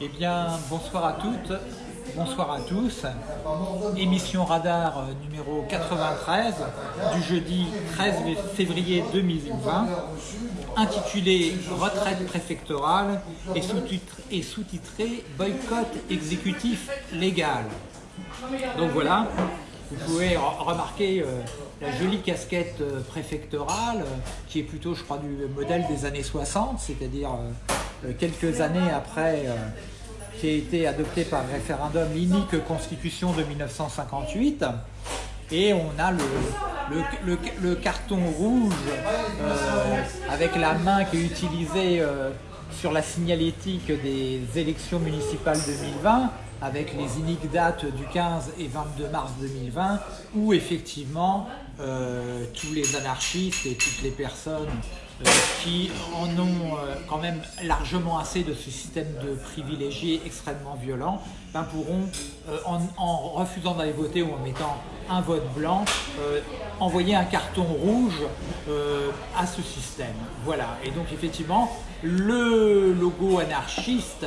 Eh bien, bonsoir à toutes, bonsoir à tous. Émission Radar euh, numéro 93 du jeudi 13 février 2020, intitulée Retraite préfectorale et sous-titrée sous Boycott exécutif légal. Donc voilà, vous pouvez remarquer euh, la jolie casquette euh, préfectorale qui est plutôt, je crois, du modèle des années 60, c'est-à-dire quelques années après qui a été adopté par référendum l'unique constitution de 1958. Et on a le, carton rouge euh, avec la main qui est utilisée euh, sur la signalétique des élections municipales 2020 avec les uniques dates du 15 et 22 mars 2020 où effectivement euh, tous les anarchistes et toutes les personnes euh, qui en ont euh, quand même largement assez de ce système de privilégiés extrêmement violent, ben pourront, en, refusant d'aller voter ou en mettant un vote blanc, envoyer un carton rouge à ce système. Voilà, et donc effectivement, le logo anarchiste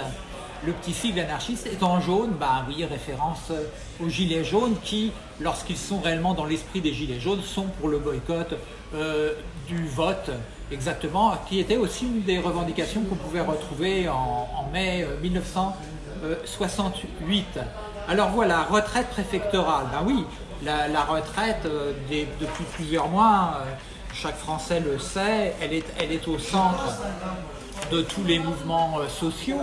le petit sigle anarchiste est en jaune, bah oui, référence aux gilets jaunes qui, lorsqu'ils sont réellement dans l'esprit des gilets jaunes, sont pour le boycott euh, du vote, exactement, qui était aussi une des revendications qu'on pouvait retrouver en, mai 1968. Euh, Alors voilà, retraite préfectorale, ben oui, la, retraite euh, depuis plusieurs mois, chaque Français le sait, elle est, elle est au centre de tous les mouvements sociaux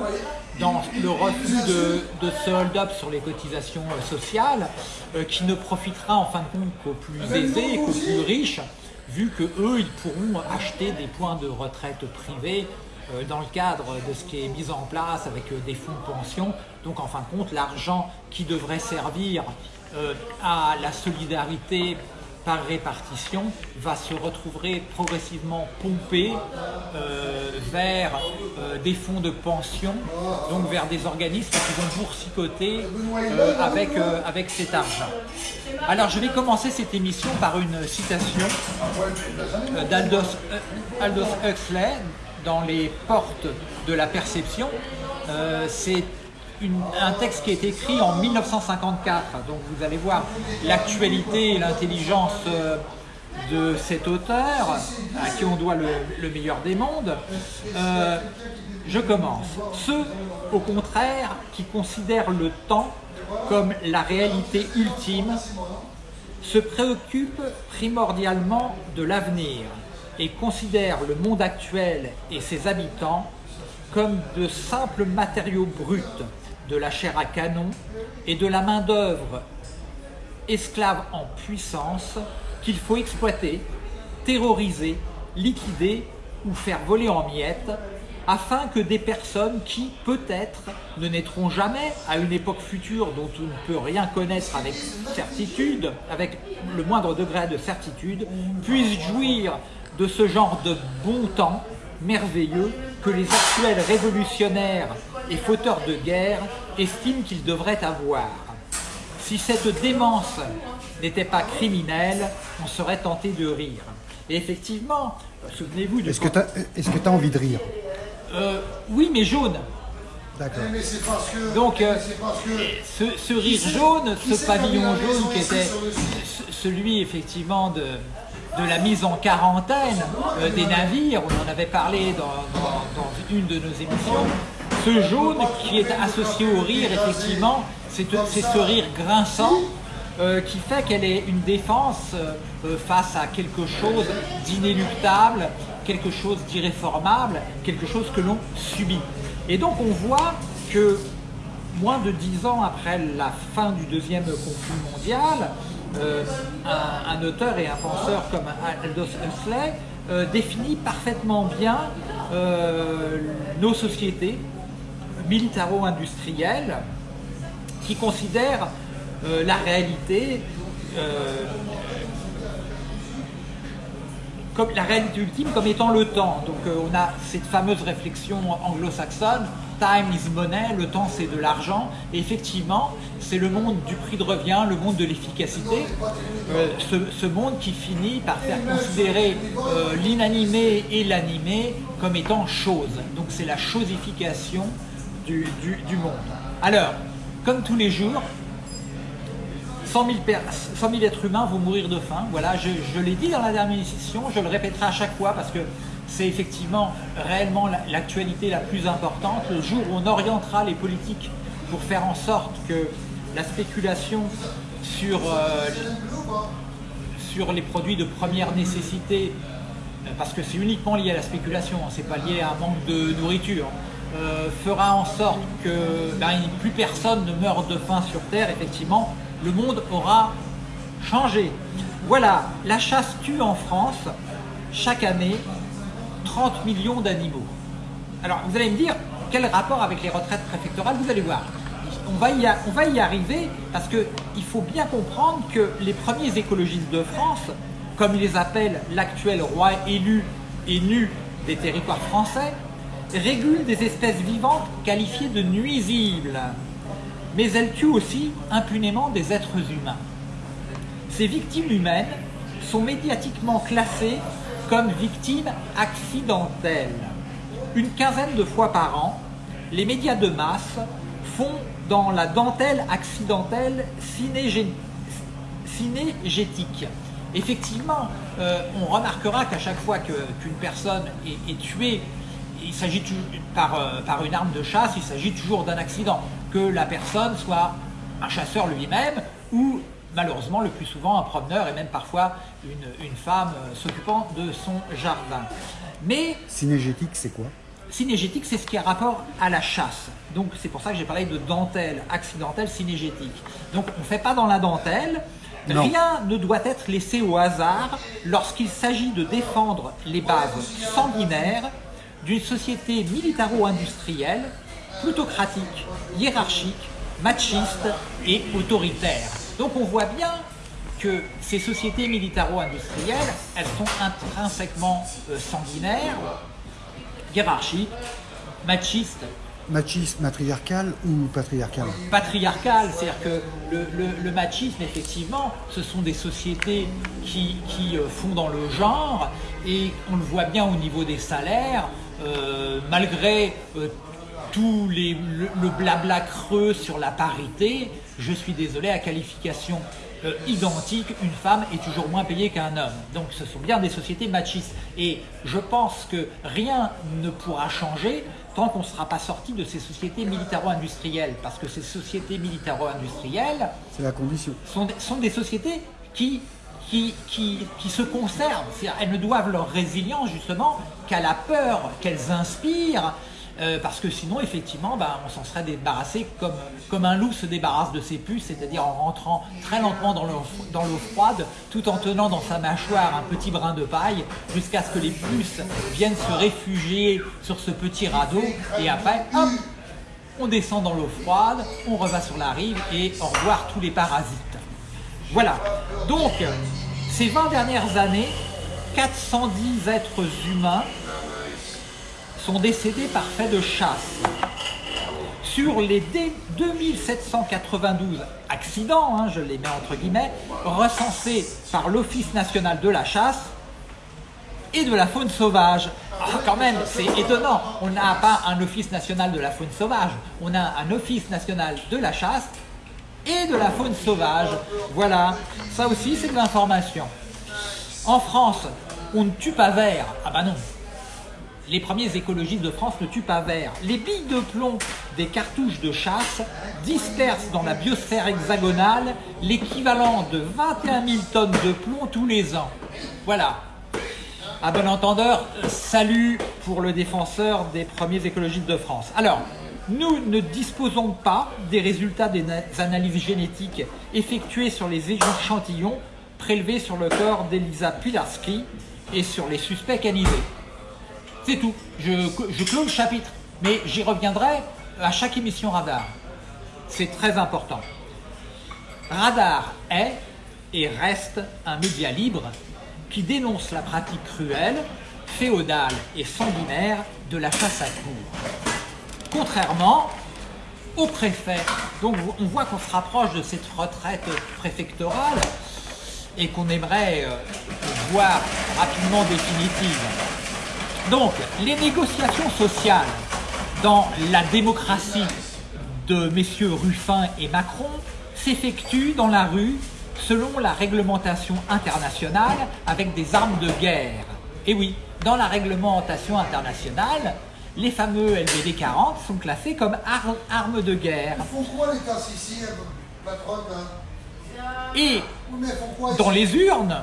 dans le refus de, de ce hold-up sur les cotisations euh, sociales euh, qui ne profitera en fin de compte qu'aux plus aisés et qu'aux plus riches vu que eux ils pourront acheter des points de retraite privés euh, dans le cadre de ce qui est mis en place avec des fonds de pension. Donc en fin de compte, l'argent qui devrait servir à la solidarité par répartition va se retrouver progressivement pompé euh, vers euh, des fonds de pension, donc vers des organismes qui vont boursicoter euh, avec, avec cet argent. Alors je vais commencer cette émission par une citation d'Aldous Aldous Huxley dans les portes de la perception. C'est un texte qui est écrit en 1954. Donc vous allez voir l'actualité et l'intelligence euh, de cet auteur, à qui on doit le, meilleur des mondes. Euh, je commence. Ceux, au contraire, qui considèrent le temps comme la réalité ultime, se préoccupent primordialement de l'avenir et considèrent le monde actuel et ses habitants comme de simples matériaux bruts de la chair à canon et de la main-d'œuvre esclave en puissance qu'il faut exploiter, terroriser, liquider ou faire voler en miettes afin que des personnes qui, peut-être, ne naîtront jamais à une époque future dont on ne peut rien connaître avec certitude, avec le moindre degré de certitude, puissent jouir de ce genre de bon temps merveilleux que les actuels révolutionnaires et fauteurs de guerre estiment qu'ils devraient avoir. Si cette démence n'était pas criminelle, on serait tenté de rire. Et effectivement, souvenez-vous de... Est-ce que tu as, envie de rire euh, Oui, mais jaune. D'accord. Donc, euh, ce, rire jaune, ce pavillon jaune qui était celui effectivement de, de la mise en quarantaine euh, des navires, on en avait parlé dans une de nos émissions, ce jaune qui est associé au rire, effectivement, c'est ce rire grinçant euh, qui fait qu'elle est une défense euh, face à quelque chose d'inéluctable, quelque chose d'irréformable, quelque chose que l'on subit. Et donc on voit que moins de dix ans après la fin du deuxième conflit mondial, euh, un, auteur et un penseur comme Aldous Huxley définit parfaitement bien nos sociétés, militaro-industriel qui considère euh, la réalité euh, comme la réalité ultime comme étant le temps. Donc euh, on a cette fameuse réflexion anglo-saxonne, time is money, le temps c'est de l'argent. Et effectivement, c'est le monde du prix de revient, le monde de l'efficacité, ce, monde qui finit par faire considérer l'inanimé et l'animé comme étant chose. Donc c'est la chosification du, monde. Alors, comme tous les jours, 100 000, per- 100 000 êtres humains vont mourir de faim. Voilà, je, l'ai dit dans la dernière émission, je le répéterai à chaque fois parce que c'est effectivement réellement la- l'actualité la plus importante. Le jour où on orientera les politiques pour faire en sorte que la spéculation sur, euh, sur les produits de première nécessité, parce que c'est uniquement lié à la spéculation, hein, c'est pas lié à un manque de nourriture, euh, fera en sorte que ben, plus personne ne meurt de faim sur Terre, effectivement, le monde aura changé. Voilà, la chasse tue en France chaque année 30 millions d'animaux. Alors vous allez me dire, quel rapport avec les retraites préfectorales? Vous allez voir. On va, y on va y arriver parce qu'il faut bien comprendre que les premiers écologistes de France, comme ils les appellent l'actuel roi élu et nu des territoires français, régulent des espèces vivantes qualifiées de nuisibles. Mais elles tuent aussi impunément des êtres humains. Ces victimes humaines sont médiatiquement classées comme victimes accidentelles. Une quinzaine de fois par an, les médias de masse font dans la dentelle accidentelle cinégé- cinégétique. Effectivement, euh, on remarquera qu'à chaque fois qu'une personne est tuée, il s'agit par, euh, par une arme de chasse, il s'agit toujours d'un accident. Que la personne soit un chasseur lui-même ou malheureusement le plus souvent un promeneur et même parfois une, une femme euh, s'occupant de son jardin. Mais Cinégétique, c'est quoi? Cinégétique, c'est ce qui a rapport à la chasse. Donc c'est pour ça que j'ai parlé de dentelle accidentelle cinégétique. Donc on ne fait pas dans la dentelle. Non. Rien ne doit être laissé au hasard lorsqu'il s'agit de défendre les bases sanguinaires d'une société militaro-industrielle, plutocratique, hiérarchique, machiste et autoritaire. Donc on voit bien que ces sociétés militaro-industrielles, elles sont intrinsèquement euh, sanguinaires, hiérarchique, machiste, Machiste, matriarcal ou patriarcal patriarcal. C'est-à-dire que le, le- le machisme, effectivement, ce sont des sociétés qui, qui, euh, font dans le genre et on le voit bien au niveau des salaires, euh, malgré euh, tous les, le, le blabla creux sur la parité, je suis désolé, à qualification euh, identique, une femme est toujours moins payée qu'un homme. Donc ce sont bien des sociétés machistes. Et je pense que rien ne pourra changer tant qu'on ne sera pas sorti de ces sociétés militaro-industrielles. Parce que ces sociétés militaro-industrielles C'est la condition. sont, des- sont des sociétés qui, qui, se conservent. Elles ne doivent leur résilience justement qu'à la peur qu'elles inspirent. euh, parce que sinon, effectivement, ben, on s'en serait débarrassé comme, un loup se débarrasse de ses puces, c'est-à-dire en rentrant très lentement dans l'eau dans l'eau froide, tout en tenant dans sa mâchoire un petit brin de paille, jusqu'à ce que les puces viennent se réfugier sur ce petit radeau, et après, hop, on descend dans l'eau froide, on revient sur la rive et au revoir tous les parasites. Voilà. Donc, ces 20 dernières années, 410 êtres humains sont décédés par fait de chasse. Sur les dé- 2792 accidents, hein, je les mets entre guillemets, recensés par l'Office national de la chasse, et de la faune sauvage. Ah, quand même, c'est étonnant. On n'a pas un office national de la faune sauvage. On a un office national de la chasse et de la faune sauvage. Voilà. Ça aussi, c'est de l'information. En France, on ne tue pas vert. Ah bah non. Les premiers écologistes de France ne tuent pas vert. Les billes de plomb des cartouches de chasse dispersent dans la biosphère hexagonale l'équivalent de 21 000 tonnes de plomb tous les ans. Voilà. À bon entendeur, salut pour le défenseur des premiers écologistes de France. Alors, nous ne disposons pas des résultats des na- analyses génétiques effectuées sur les échantillons prélevés sur le corps d'Elisa Pilarski et sur les suspects canisés. C'est tout. Je, je clôt le chapitre. Mais j'y reviendrai à chaque émission Radar. C'est très important. Radar est et reste un média libre qui dénonce la pratique cruelle, féodale et sanguinaire de la chasse à cour. Contrairement au préfet, donc on voit qu'on se rapproche de cette retraite préfectorale et qu'on aimerait euh, voir rapidement définitive. Donc, les négociations sociales dans la démocratie de messieurs Ruffin et Macron s'effectuent dans la rue selon la réglementation internationale avec des armes de guerre. Et oui, dans la réglementation internationale, les fameux LBD 40 sont classés comme armes de guerre. Ils font quoi les tasses ici, patronne Et dans les urnes,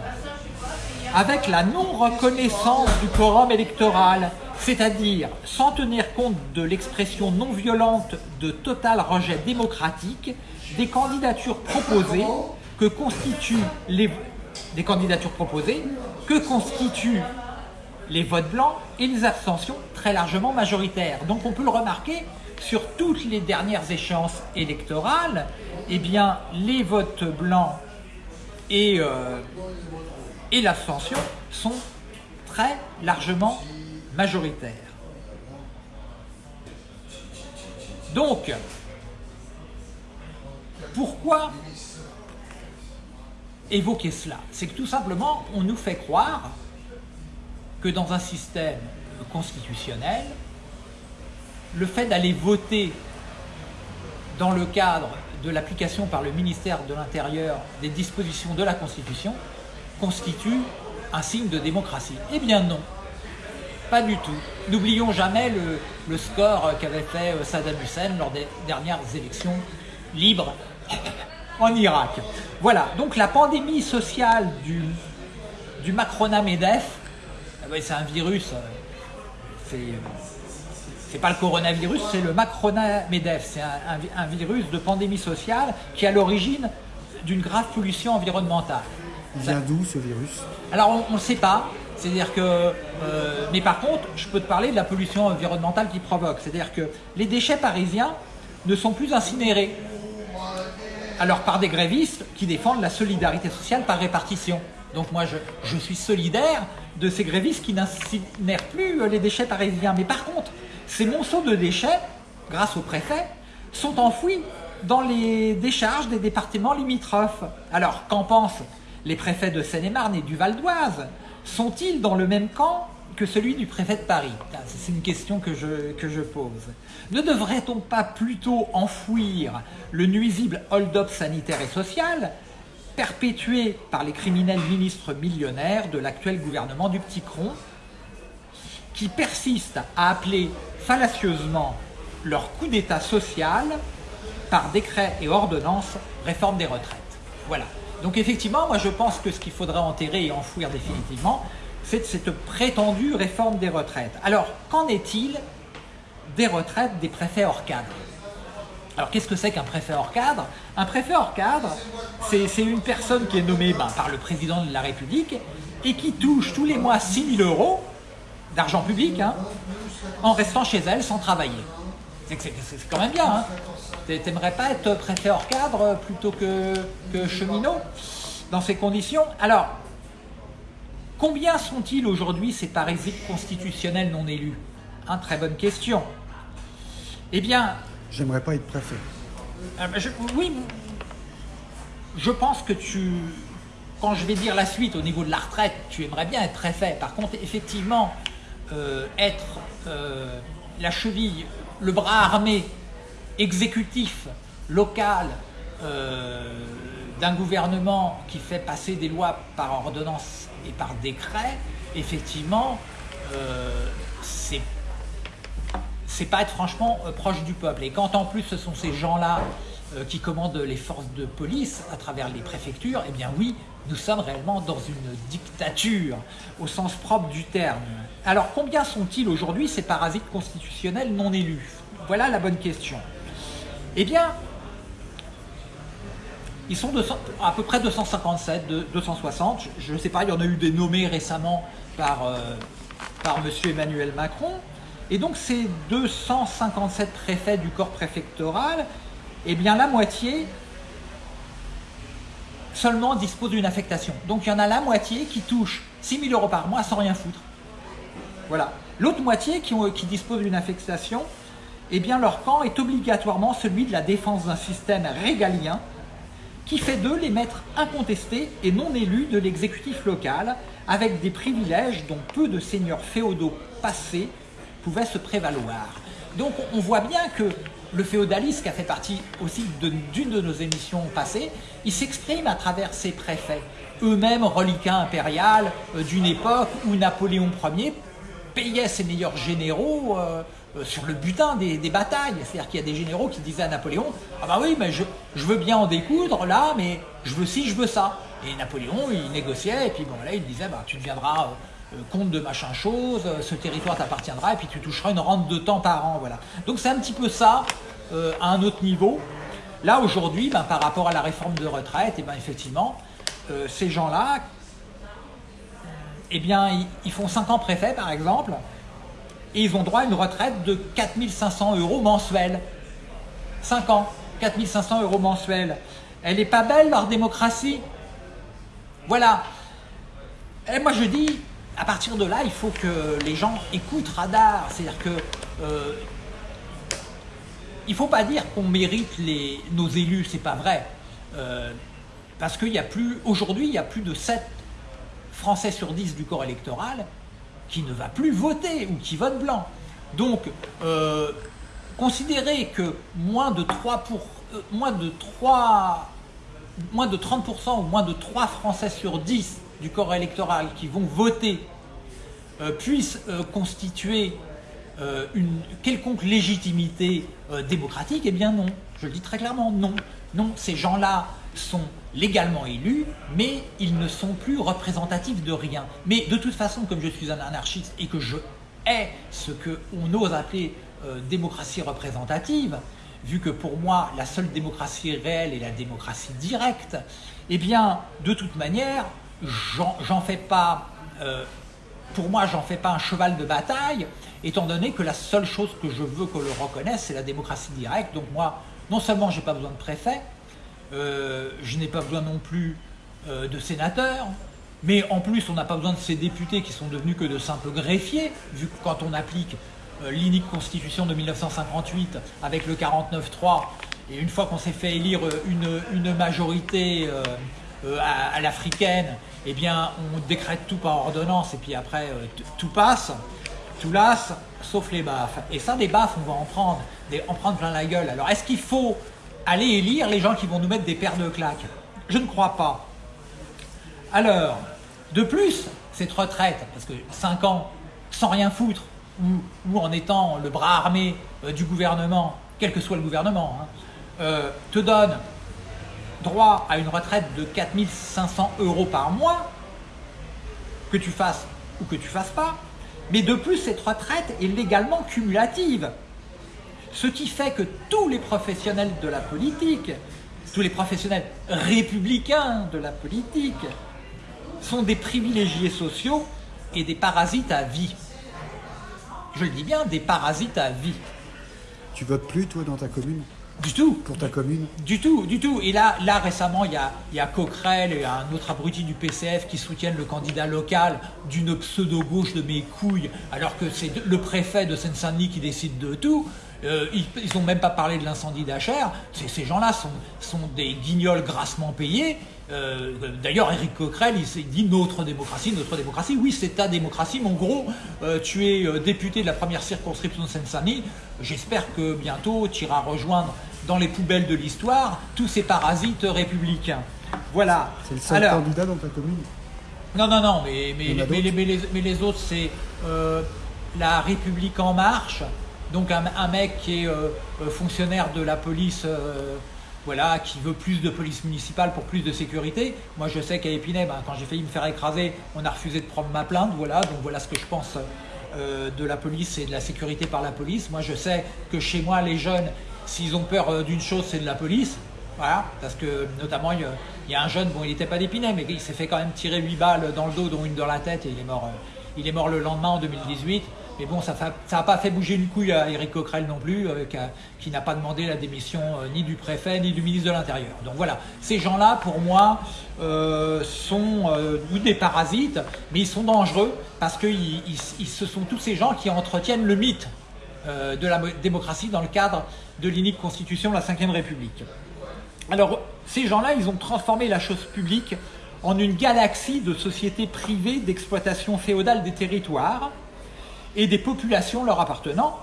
avec la non-reconnaissance du quorum électoral, c'est-à-dire sans tenir compte de l'expression non violente de total rejet démocratique des candidatures proposées que constituent les des candidatures proposées que constituent les votes blancs et les abstentions très largement majoritaires. Donc on peut le remarquer sur toutes les dernières échéances électorales, eh bien les votes blancs et, euh, et l'abstention sont très largement majoritaires. Donc, pourquoi évoquer cela? C'est que tout simplement, on nous fait croire que dans un système constitutionnel, le fait d'aller voter dans le cadre de l'application par le ministère de l'Intérieur des dispositions de la Constitution constitue un signe de démocratie. Eh bien non, pas du tout. N'oublions jamais le, score qu'avait fait euh, Saddam Hussein lors des dernières élections libres en Irak. Voilà, donc la pandémie sociale du, du Macronat-Medef, ah c'est un virus, euh, c'est pas le coronavirus, c'est le Macronat-Medef, c'est un, virus de pandémie sociale qui est à l'origine d'une grave pollution environnementale. Il vient d'où ce virus? Alors on ne sait pas, c'est-à-dire que, euh, mais par contre, je peux te parler de la pollution environnementale qui provoque, c'est-à-dire que les déchets parisiens ne sont plus incinérés, alors par des grévistes qui défendent la solidarité sociale par répartition. Donc moi, je, suis solidaire de ces grévistes qui n'incinèrent plus euh, les déchets parisiens. Mais par contre, ces monceaux de déchets, grâce au préfet, sont enfouis dans les décharges des départements limitrophes. Alors, qu'en pensent les préfets de Seine-et-Marne et du Val d'Oise? Sont-ils dans le même camp que celui du préfet de Paris? C'est une question que je, que je pose. Ne devrait-on pas plutôt enfouir le nuisible hold-up sanitaire et social perpétué par les criminels ministres millionnaires de l'actuel gouvernement du Petit Cron qui persistent à appeler fallacieusement leur coup d'état social par décret et ordonnance réforme des retraites. Voilà. Donc effectivement, moi je pense que ce qu'il faudrait enterrer et enfouir définitivement, c'est cette prétendue réforme des retraites. Alors, qu'en est-il des retraites des préfets hors alors qu'est-ce que c'est qu'un préfet hors cadre? Un préfet hors cadre, c'est une personne qui est nommée ben, par le président de la République et qui touche tous les mois 6 000 euros d'argent public hein, en restant chez elle sans travailler. C'est quand même bien. Hein T'aimerais pas être préfet hors cadre plutôt que, cheminot dans ces conditions? Alors, Combien sont-ils aujourd'hui ces parasites constitutionnels non élus? Très bonne question. Eh bien... J'aimerais pas être préfet. Euh, oui, je pense que tu... Quand je vais dire la suite au niveau de la retraite, tu aimerais bien être préfet. Par contre, effectivement, euh, être euh, la cheville, le bras armé, exécutif, local, d'un gouvernement qui fait passer des lois par ordonnance et par décret, effectivement, c'est c'est pas être franchement euh, proche du peuple. Et quand en plus ce sont ces gens-là euh, qui commandent les forces de police à travers les préfectures, eh bien oui, nous sommes réellement dans une dictature au sens propre du terme. Alors combien sont-ils aujourd'hui ces parasites constitutionnels non élus? Voilà la bonne question. Eh bien, ils sont à peu près 257, 260. Je ne sais pas, il y en a eu des nommés récemment par, euh, par M. Emmanuel Macron. Et donc ces 257 préfets du corps préfectoral, eh bien la moitié seulement dispose d'une affectation. Donc il y en a la moitié qui touche 6 000 euros par mois sans rien foutre. Voilà. L'autre moitié qui, dispose d'une affectation, eh bien leur camp est obligatoirement celui de la défense d'un système régalien qui fait d'eux les maîtres incontestés et non élus de l'exécutif local, avec des privilèges dont peu de seigneurs féodaux passés pouvaient se prévaloir. Donc on voit bien que le féodalisme, qui a fait partie aussi d'une de, nos émissions passées, il s'exprime à travers ses préfets, eux-mêmes reliquats impériales euh, d'une époque où Napoléon Ier payait ses meilleurs généraux euh, euh, sur le butin des, batailles. C'est-à-dire qu'il y a des généraux qui disaient à Napoléon Ah bah oui, mais je, veux bien en découdre là, mais je veux ci, je veux ça. Et Napoléon, il négociait, et puis bon, là, il disait bah, Tu deviendras euh, comte de machin chose, euh, ce territoire t'appartiendra, et puis tu toucheras une rente de temps par an. Voilà. Donc c'est un petit peu ça euh, à un autre niveau. Là, aujourd'hui, ben, par rapport à la réforme de retraite, et ben, effectivement, ces gens-là, eh bien, ils, ils font 5 ans préfet, par exemple, et ils ont droit à une retraite de 4500 euros mensuels. 5 ans, 4500 euros mensuels. Elle n'est pas belle, leur démocratie? Voilà. Et moi, je dis, à partir de là, il faut que les gens écoutent Radar. C'est-à-dire que... euh, il ne faut pas dire qu'on mérite nos élus, c'est pas vrai. Euh, parce qu'il y a plus, aujourd'hui, il y a plus de 7 Français sur 10 du corps électoral qui ne va plus voter ou qui vote blanc. Donc, euh, considérer que moins de 3 pour, euh, moins de 3, moins de 30% ou moins de 3 Français sur 10 du corps électoral qui vont voter euh, puissent euh, constituer euh, une quelconque légitimité euh, démocratique, eh bien non. Je le dis très clairement, non. Non, ces gens-là sont légalement élus, mais ils ne sont plus représentatifs de rien. Mais de toute façon, comme je suis un anarchiste et que je hais ce qu'on ose appeler démocratie représentative, vu que pour moi, la seule démocratie réelle est la démocratie directe, eh bien, de toute manière, j'en fais pas... euh, pour moi, j'en fais pas un cheval de bataille, étant donné que la seule chose que je veux que le reconnaisse, c'est la démocratie directe. Donc moi, non seulement j'ai pas besoin de préfet, euh, je n'ai pas besoin non plus euh, de sénateurs, mais en plus, on n'a pas besoin de ces députés qui sont devenus que de simples greffiers, vu que quand on applique l'inique constitution de 1958 avec le 49-3, et une fois qu'on s'est fait élire une, majorité à l'africaine, eh bien, on décrète tout par ordonnance, et puis après, euh, tout passe, tout lasse, sauf les baffes. Et ça, des baffes, on va en prendre, des- en prendre plein la gueule. Alors, est-ce qu'il faut aller élire les gens qui vont nous mettre des paires de claques? Je ne crois pas. Alors, de plus, cette retraite, parce que 5 ans sans rien foutre, ou, ou en étant le bras armé euh, du gouvernement, quel que soit le gouvernement, hein, euh, te donne droit à une retraite de 4500 euros par mois, que tu fasses ou que tu fasses pas, mais de plus, cette retraite est légalement cumulative. Ce qui fait que tous les professionnels de la politique, tous les professionnels républicains de la politique, sont des privilégiés sociaux et des parasites à vie. Je le dis bien, des parasites à vie. Tu votes plus, toi, dans ta commune? Du tout. Pour ta commune Du tout, du tout. Et là, là récemment, il y a, il y a Coquerel et un autre abruti du PCF qui soutiennent le candidat local d'une pseudo-gauche de mes couilles, alors que c'est le préfet de Seine-Saint-Denis qui décide de tout. Euh, ils n'ont même pas parlé de l'incendie d'Achères. Ces, gens-là sont, sont des guignols grassement payés. Euh, D'ailleurs, Éric Coquerel, il, s'est dit notre démocratie, notre démocratie. Oui, c'est ta démocratie, mais en gros, euh, tu es député de la première circonscription de Seine-Saint-Denis. J'espère que bientôt, tu iras rejoindre dans les poubelles de l'histoire tous ces parasites républicains. Voilà. C'est le seul Alors, candidat dans ta commune non, non, non, mais, les, d'autres mais les- mais les autres, c'est euh, la République en marche, donc un, mec qui est euh, euh, fonctionnaire de la police, euh, voilà, qui veut plus de police municipale pour plus de sécurité. Moi, je sais qu'à Épinay, ben, quand j'ai failli me faire écraser, on a refusé de prendre ma plainte, voilà, donc voilà ce que je pense de la police et de la sécurité par la police. Moi, je sais que chez moi, les jeunes, s'ils ont peur d'une chose, c'est de la police. Voilà, parce que notamment, il y a, un jeune, bon, il n'était pas d'Épinay, mais il s'est fait quand même tirer 8 balles dans le dos, dont une dans la tête, et il est mort, il est mort le lendemain en 2018. Mais bon, ça n'a pas fait bouger une couille à Éric Coquerel non plus, euh, qui, n'a pas demandé la démission euh, ni du préfet ni du ministre de l'Intérieur. Donc voilà, ces gens-là, pour moi, sont des parasites, mais ils sont dangereux parce que ce sont tous ces gens qui entretiennent le mythe de la démocratie dans le cadre de l'unique constitution de la Ve République. Alors, ces gens-là, ils ont transformé la chose publique en une galaxie de sociétés privées d'exploitation féodale des territoires et des populations leur appartenant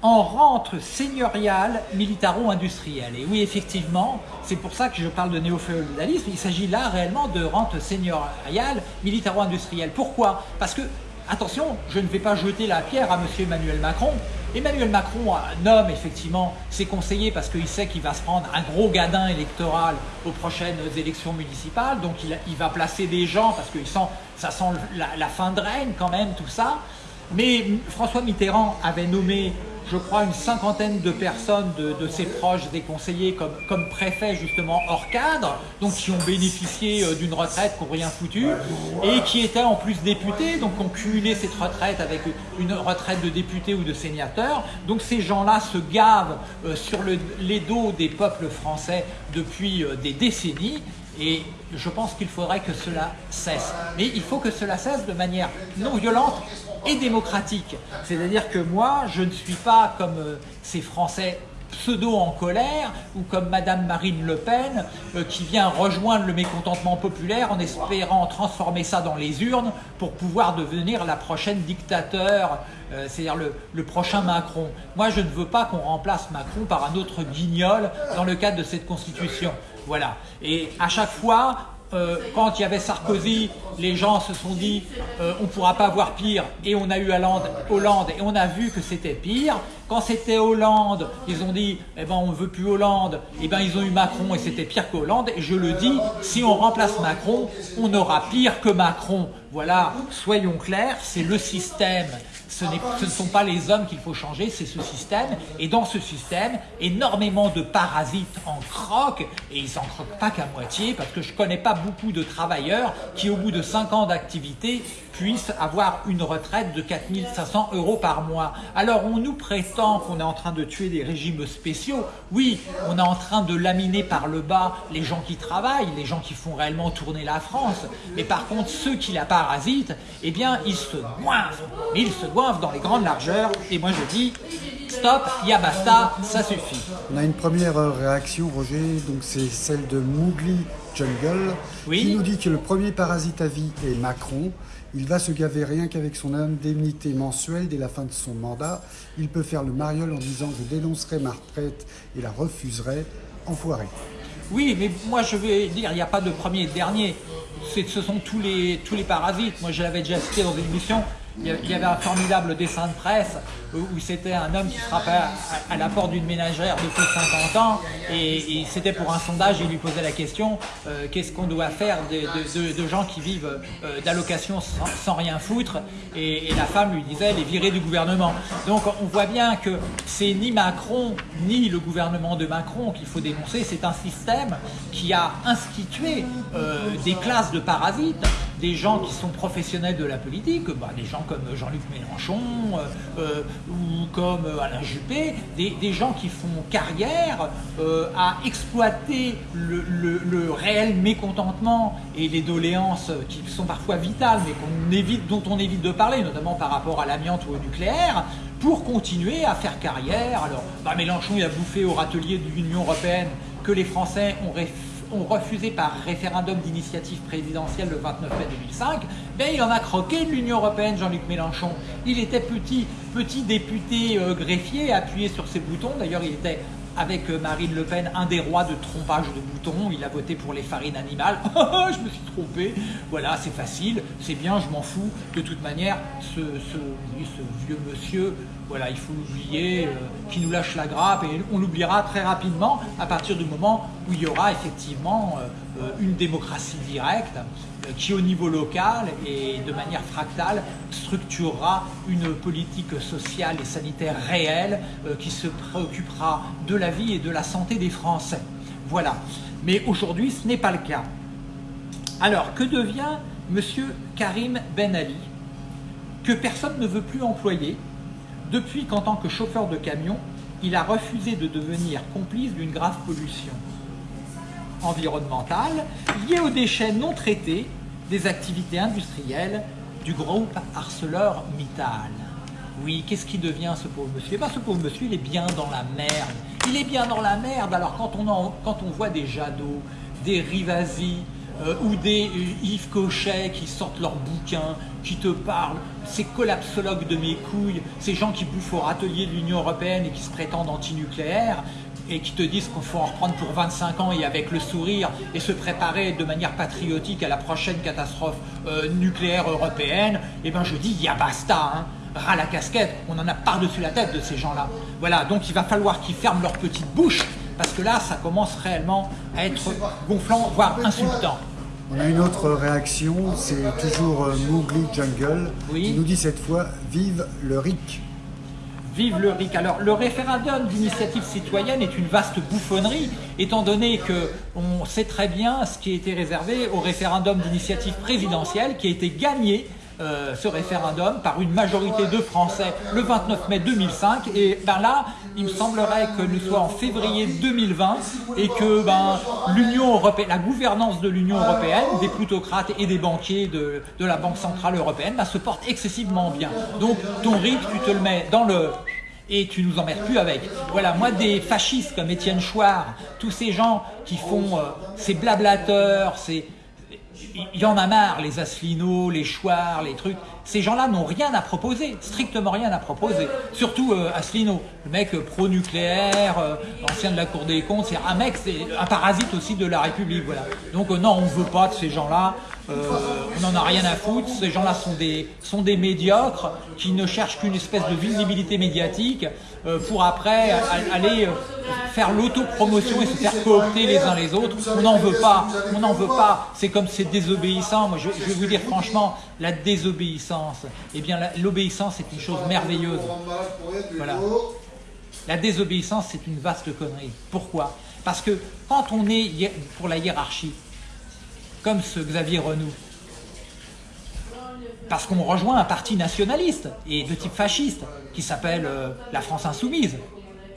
en rente seigneuriale militaro-industrielle. Et oui, effectivement, c'est pour ça que je parle de néo-féodalisme, il s'agit là réellement de rente seigneuriale militaro-industrielle. Pourquoi? Parce que, attention, je ne vais pas jeter la pierre à M. Emmanuel Macron, Emmanuel Macron nomme effectivement ses conseillers parce qu'il sait qu'il va se prendre un gros gadin électoral aux prochaines élections municipales. Donc il, va placer des gens parce que ça sent la, fin de règne quand même, tout ça. Mais François Mitterrand avait nommé je crois, une cinquantaine de personnes de, ses proches, des conseillers, comme, préfets justement hors cadre, donc qui ont bénéficié euh, d'une retraite pour rien foutu, et qui étaient en plus députés, donc ont cumulé cette retraite avec une retraite de député ou de sénateur. Donc ces gens-là se gavent euh, sur les dos des peuples français depuis euh, des décennies, et je pense qu'il faudrait que cela cesse. Mais il faut que cela cesse de manière non violente et démocratique. C'est-à-dire que moi, je ne suis pas comme euh, ces Français pseudo en colère ou comme Madame Marine Le Pen euh, qui vient rejoindre le mécontentement populaire en espérant transformer ça dans les urnes pour pouvoir devenir la prochaine dictateur, euh, c'est-à-dire le, le, prochain Macron. Moi, je ne veux pas qu'on remplace Macron par un autre guignol dans le cadre de cette constitution. Voilà. Et à chaque fois, euh, quand il y avait Sarkozy, les gens se sont dit euh, on ne pourra pas voir pire et on a eu Hollande, Hollande et on a vu que c'était pire. Quand c'était Hollande, ils ont dit eh ben on veut plus Hollande, eh ben ils ont eu Macron et c'était pire qu'Hollande. Et je le dis, si on remplace Macron, on aura pire que Macron. Voilà, soyons clairs, c'est le système ce, ne sont pas les hommes qu'il faut changer, c'est ce système. Et dans ce système, énormément de parasites en croquent, et ils n'en croquent pas qu'à moitié, parce que je ne connais pas beaucoup de travailleurs qui, au bout de 5 ans d'activité, puissent avoir une retraite de 4500 euros par mois. Alors on nous prétend qu'on est en train de tuer des régimes spéciaux. Oui, on est en train de laminer par le bas les gens qui travaillent, les gens qui font réellement tourner la France. Mais par contre, ceux qui la parasitent, eh bien, ils se goinfrent. Mais ils se goinfrent dans les grandes largeurs. Et moi je dis, stop, ya basta, ça suffit. On a une première réaction, Roger, donc c'est celle de Mougli Jungle, qui nous dit que le premier parasite à vie est Macron. Il va se gaver rien qu'avec son indemnité mensuelle dès la fin de son mandat. Il peut faire le mariole en disant « je dénoncerai ma retraite et la refuserai ». Enfoiré. Oui, mais moi je vais dire, il n'y a pas de premier et de dernier. Ce sont tous les, tous les parasites. Moi je l'avais déjà cité dans une émission, il y avait un formidable dessin de presse où c'était un homme qui frappait à, la porte d'une ménagère de plus de 50 ans et, c'était pour un sondage, il lui posait la question euh, qu'est-ce qu'on doit faire de, gens qui vivent euh, d'allocations sans, rien foutre et, la femme lui disait les virer du gouvernement. Donc on voit bien que c'est ni Macron ni le gouvernement de Macron qu'il faut dénoncer, c'est un système qui a institué euh, des classes de parasites des gens qui sont professionnels de la politique, bah, des gens comme Jean-Luc Mélenchon euh, euh, ou comme Alain Juppé, des, gens qui font carrière euh, à exploiter le, réel mécontentement et les doléances qui sont parfois vitales mais dont on évite de parler, notamment par rapport à l'amiante ou au nucléaire, pour continuer à faire carrière. Alors, bah, Mélenchon il a bouffé au râtelier de l'Union Européenne que les Français ont ont refusé par référendum d'initiative présidentielle le 29 mai 2005, ben il en a croqué de l'Union Européenne, Jean-Luc Mélenchon. Il était petit, petit député euh, greffier, appuyé sur ses boutons. D'ailleurs, il était avec euh, Marine Le Pen, un des rois de trompage de boutons. Il a voté pour les farines animales. je me suis trompé. Voilà, c'est facile, c'est bien, je m'en fous. De toute manière, ce, vieux monsieur, voilà, il faut l'oublier, euh, qui nous lâche la grappe et on l'oubliera très rapidement à partir du moment où il y aura effectivement euh, une démocratie directe qui au niveau local et de manière fractale structurera une politique sociale et sanitaire réelle euh, qui se préoccupera de la vie et de la santé des Français. Voilà. Mais aujourd'hui, ce n'est pas le cas. Alors, que devient M. Karim Ben Ali que personne ne veut plus employer depuis qu'en tant que chauffeur de camion, il a refusé de devenir complice d'une grave pollution environnementale liée aux déchets non traités des activités industrielles du groupe ArcelorMittal. Oui, qu'est-ce qui devient ce pauvre monsieur? Eh bien, ce pauvre monsieur, il est bien dans la merde. Il est bien dans la merde. Alors, quand on, voit des Jadot, des Rivasi, euh, ou des euh, Yves Cochet qui sortent leurs bouquins, qui te parlent, ces collapsologues de mes couilles, ces gens qui bouffent au râtelier de l'Union Européenne et qui se prétendent antinucléaires, et qui te disent qu'il faut en reprendre pour 25 ans et avec le sourire et se préparer de manière patriotique à la prochaine catastrophe euh, nucléaire européenne, eh ben je dis, il y a basta, hein ras la casquette, on en a par-dessus la tête de ces gens-là. Voilà, donc il va falloir qu'ils ferment leur petite bouche, parce que là, ça commence réellement à être gonflant, voire insultant. On a une autre réaction, c'est toujours euh, Mowgli Jungle, qui nous dit cette fois « Vive le RIC ». Vive le RIC. Alors, le référendum d'initiative citoyenne est une vaste bouffonnerie, étant donné que on sait très bien ce qui a été réservé au référendum d'initiative présidentielle qui a été gagné euh, ce référendum par une majorité de Français le 29 mai 2005 et ben là il me semblerait que nous soyons en février 2020 et que ben, l'Union européenne, la gouvernance de l'Union européenne, des plutocrates et des banquiers de, la Banque Centrale Européenne ben, se porte excessivement bien. Donc ton RIC, tu te le mets dans le et tu nous emmerdes plus avec. Voilà, moi des fascistes comme Étienne Chouard, tous ces gens qui font euh, ces blablateurs, ces, il y en a marre, les Asselineaux, les Chouards, les trucs. Ces gens-là n'ont rien à proposer, strictement rien à proposer. Surtout euh, le mec euh, pro-nucléaire, euh, ancien de la Cour des comptes, c'est un mec, c'est un parasite aussi de la République. Voilà. Donc non, on ne veut pas de ces gens-là. on n'en a rien à foutre. Ces gens-là sont des, sont des médiocres qui ne cherchent qu'une espèce de visibilité médiatique pour après aller faire l'autopromotion et se faire coopter les uns les autres. On n'en veut pas, on n'en veut pas. C'est comme c'est désobéissant. Moi, je, vais vous dire franchement, la désobéissance, eh bien, l'obéissance est une chose merveilleuse. Voilà. La désobéissance, c'est une vaste connerie. Pourquoi? Parce que quand on est pour la hiérarchie, comme ce Xavier Renou, parce qu'on rejoint un parti nationaliste et de type fasciste qui s'appelle euh, la France Insoumise.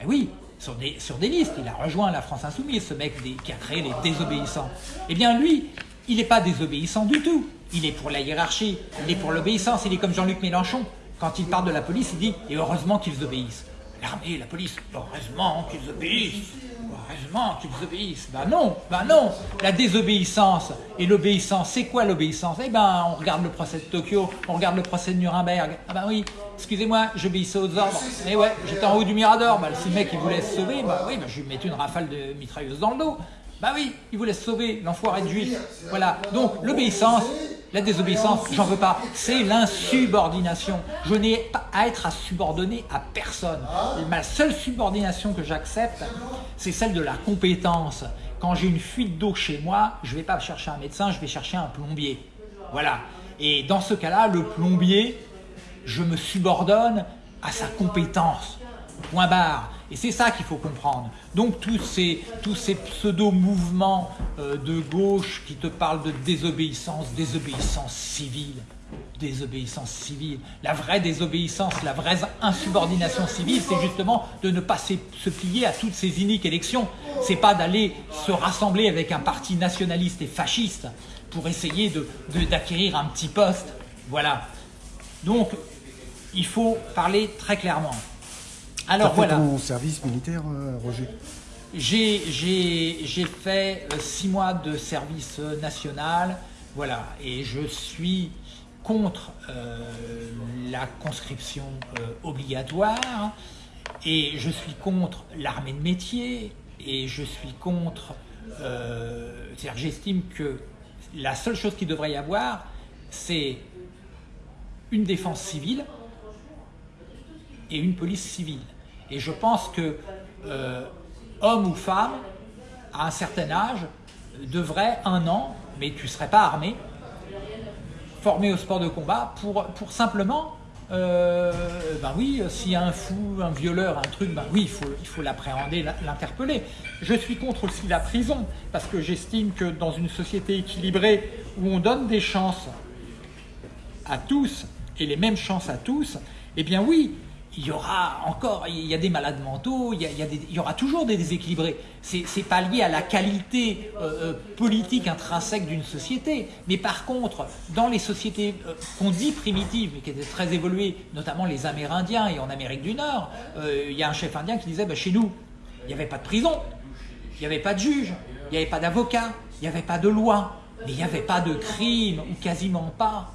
Eh oui, sur des, sur des listes. Il a rejoint la France Insoumise, ce mec qui a créé les désobéissants. Eh bien lui, il n'est pas désobéissant du tout. Il est pour la hiérarchie, il est pour l'obéissance, il est comme Jean-Luc Mélenchon. Quand il parle de la police, il dit « et heureusement qu'ils obéissent ». L'armée, la police, heureusement qu'ils obéissent. Heureusement qu'ils obéissent. Ben non, ben non. La désobéissance et l'obéissance, c'est quoi l'obéissance? Eh ben, on regarde le procès de Tokyo, on regarde le procès de Nuremberg. Ah ben oui, excusez-moi, j'obéissais aux ordres. Eh ouais, j'étais en haut du Mirador. Ben, si le mec il voulait se sauver, ben oui, ben, je lui mettais une rafale de mitrailleuse dans le dos. Ben oui, il voulait sauver, l'enfoiré de juif. Voilà. Donc, l'obéissance, la désobéissance, j'en veux pas. C'est l'insubordination. Je n'ai pas à être à subordonner à personne. ma seule subordination que j'accepte, c'est celle de la compétence. Quand j'ai une fuite d'eau chez moi, je ne vais pas chercher un médecin, je vais chercher un plombier. Voilà. Et dans ce cas-là, le plombier, je me subordonne à sa compétence. Point barre. Et c'est ça qu'il faut comprendre. Donc tous ces, pseudo-mouvements euh, de gauche qui te parlent de désobéissance, désobéissance civile, désobéissance civile. La vraie désobéissance, la vraie insubordination civile, c'est justement de ne pas se plier à toutes ces iniques élections. C'est pas d'aller se rassembler avec un parti nationaliste et fasciste pour essayer d'acquérir un petit poste. Voilà. Donc, il faut parler très clairement. Alors voilà. ton service militaire, euh, Roger J'ai fait euh, six mois de service euh, national, voilà, et je suis contre la conscription obligatoire, et je suis contre l'armée de métier, et je suis contre... C'est-à-dire j'estime que la seule chose qu'il devrait y avoir, c'est une défense civile et une police civile. Et je pense que euh, homme ou femme, à un certain âge, devrait un an, mais tu ne serais pas armé, formé au sport de combat pour, pour simplement, ben oui, s'il y a un fou, un violeur, un truc, ben oui, il faut il faut l'appréhender, l'interpeller. Je suis contre aussi la prison, parce que j'estime que dans une société équilibrée où on donne des chances à tous et les mêmes chances à tous, eh bien oui, il y aura encore, il y a des malades mentaux, il y, il y, aura toujours des déséquilibrés. C'est pas lié à la qualité euh, euh, politique intrinsèque d'une société. Mais par contre, dans les sociétés euh, qu'on dit primitives, mais qui étaient très évoluées, notamment les Amérindiens et en Amérique du Nord, il y a un chef indien qui disait, bah, chez nous, il n'y avait pas de prison, il n'y avait pas de juge, il n'y avait pas d'avocat, il n'y avait pas de loi, mais il n'y avait pas de crime, ou quasiment pas.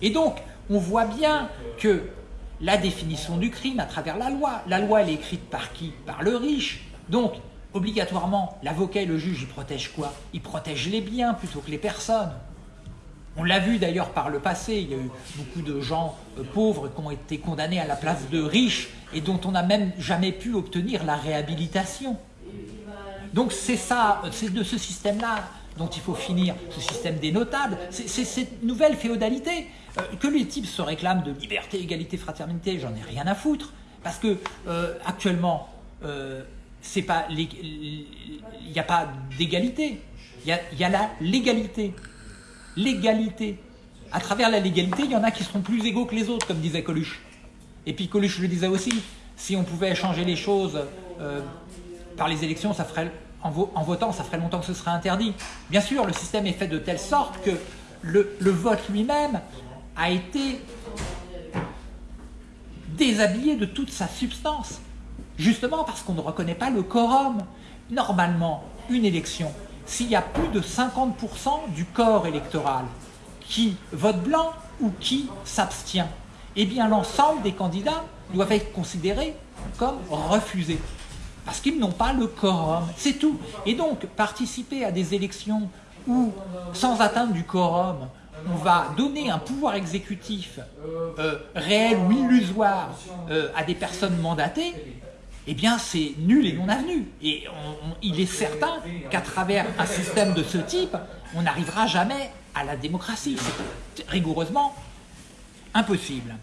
Et donc, on voit bien que la définition du crime à travers la loi. La loi, elle est écrite par qui? Par le riche. Donc, obligatoirement, l'avocat et le juge, ils protègent quoi? Ils protègent les biens plutôt que les personnes. On l'a vu d'ailleurs par le passé, il y a eu beaucoup de gens euh, pauvres qui ont été condamnés à la place de riches et dont on n'a même jamais pu obtenir la réhabilitation. Donc c'est ça, c'est de ce système-là dont il faut finir, ce système des notables, c'est cette nouvelle féodalité. Euh, que les types se réclament de liberté, égalité, fraternité, j'en ai rien à foutre. Parce que euh, actuellement, euh, il n'y a pas d'égalité. Il y, a, la légalité. L'égalité. À travers la légalité, il y en a qui seront plus égaux que les autres, comme disait Coluche. Et puis Coluche le disait aussi, si on pouvait changer les choses par les élections, ça ferait, en, votant, ça ferait longtemps que ce serait interdit. Bien sûr, le système est fait de telle sorte que le vote lui-même a été déshabillé de toute sa substance, justement parce qu'on ne reconnaît pas le quorum. Normalement, une élection, s'il y a plus de 50% du corps électoral qui vote blanc ou qui s'abstient, eh bien l'ensemble des candidats doivent être considérés comme refusés. Parce qu'ils n'ont pas le quorum, c'est tout. Et donc, participer à des élections où, sans atteindre du quorum, on va donner un pouvoir exécutif euh, réel ou illusoire euh, à des personnes mandatées, eh bien c'est nul et non avenu. Et il est certain qu'à travers un système de ce type, on n'arrivera jamais à la démocratie. C'est rigoureusement impossible.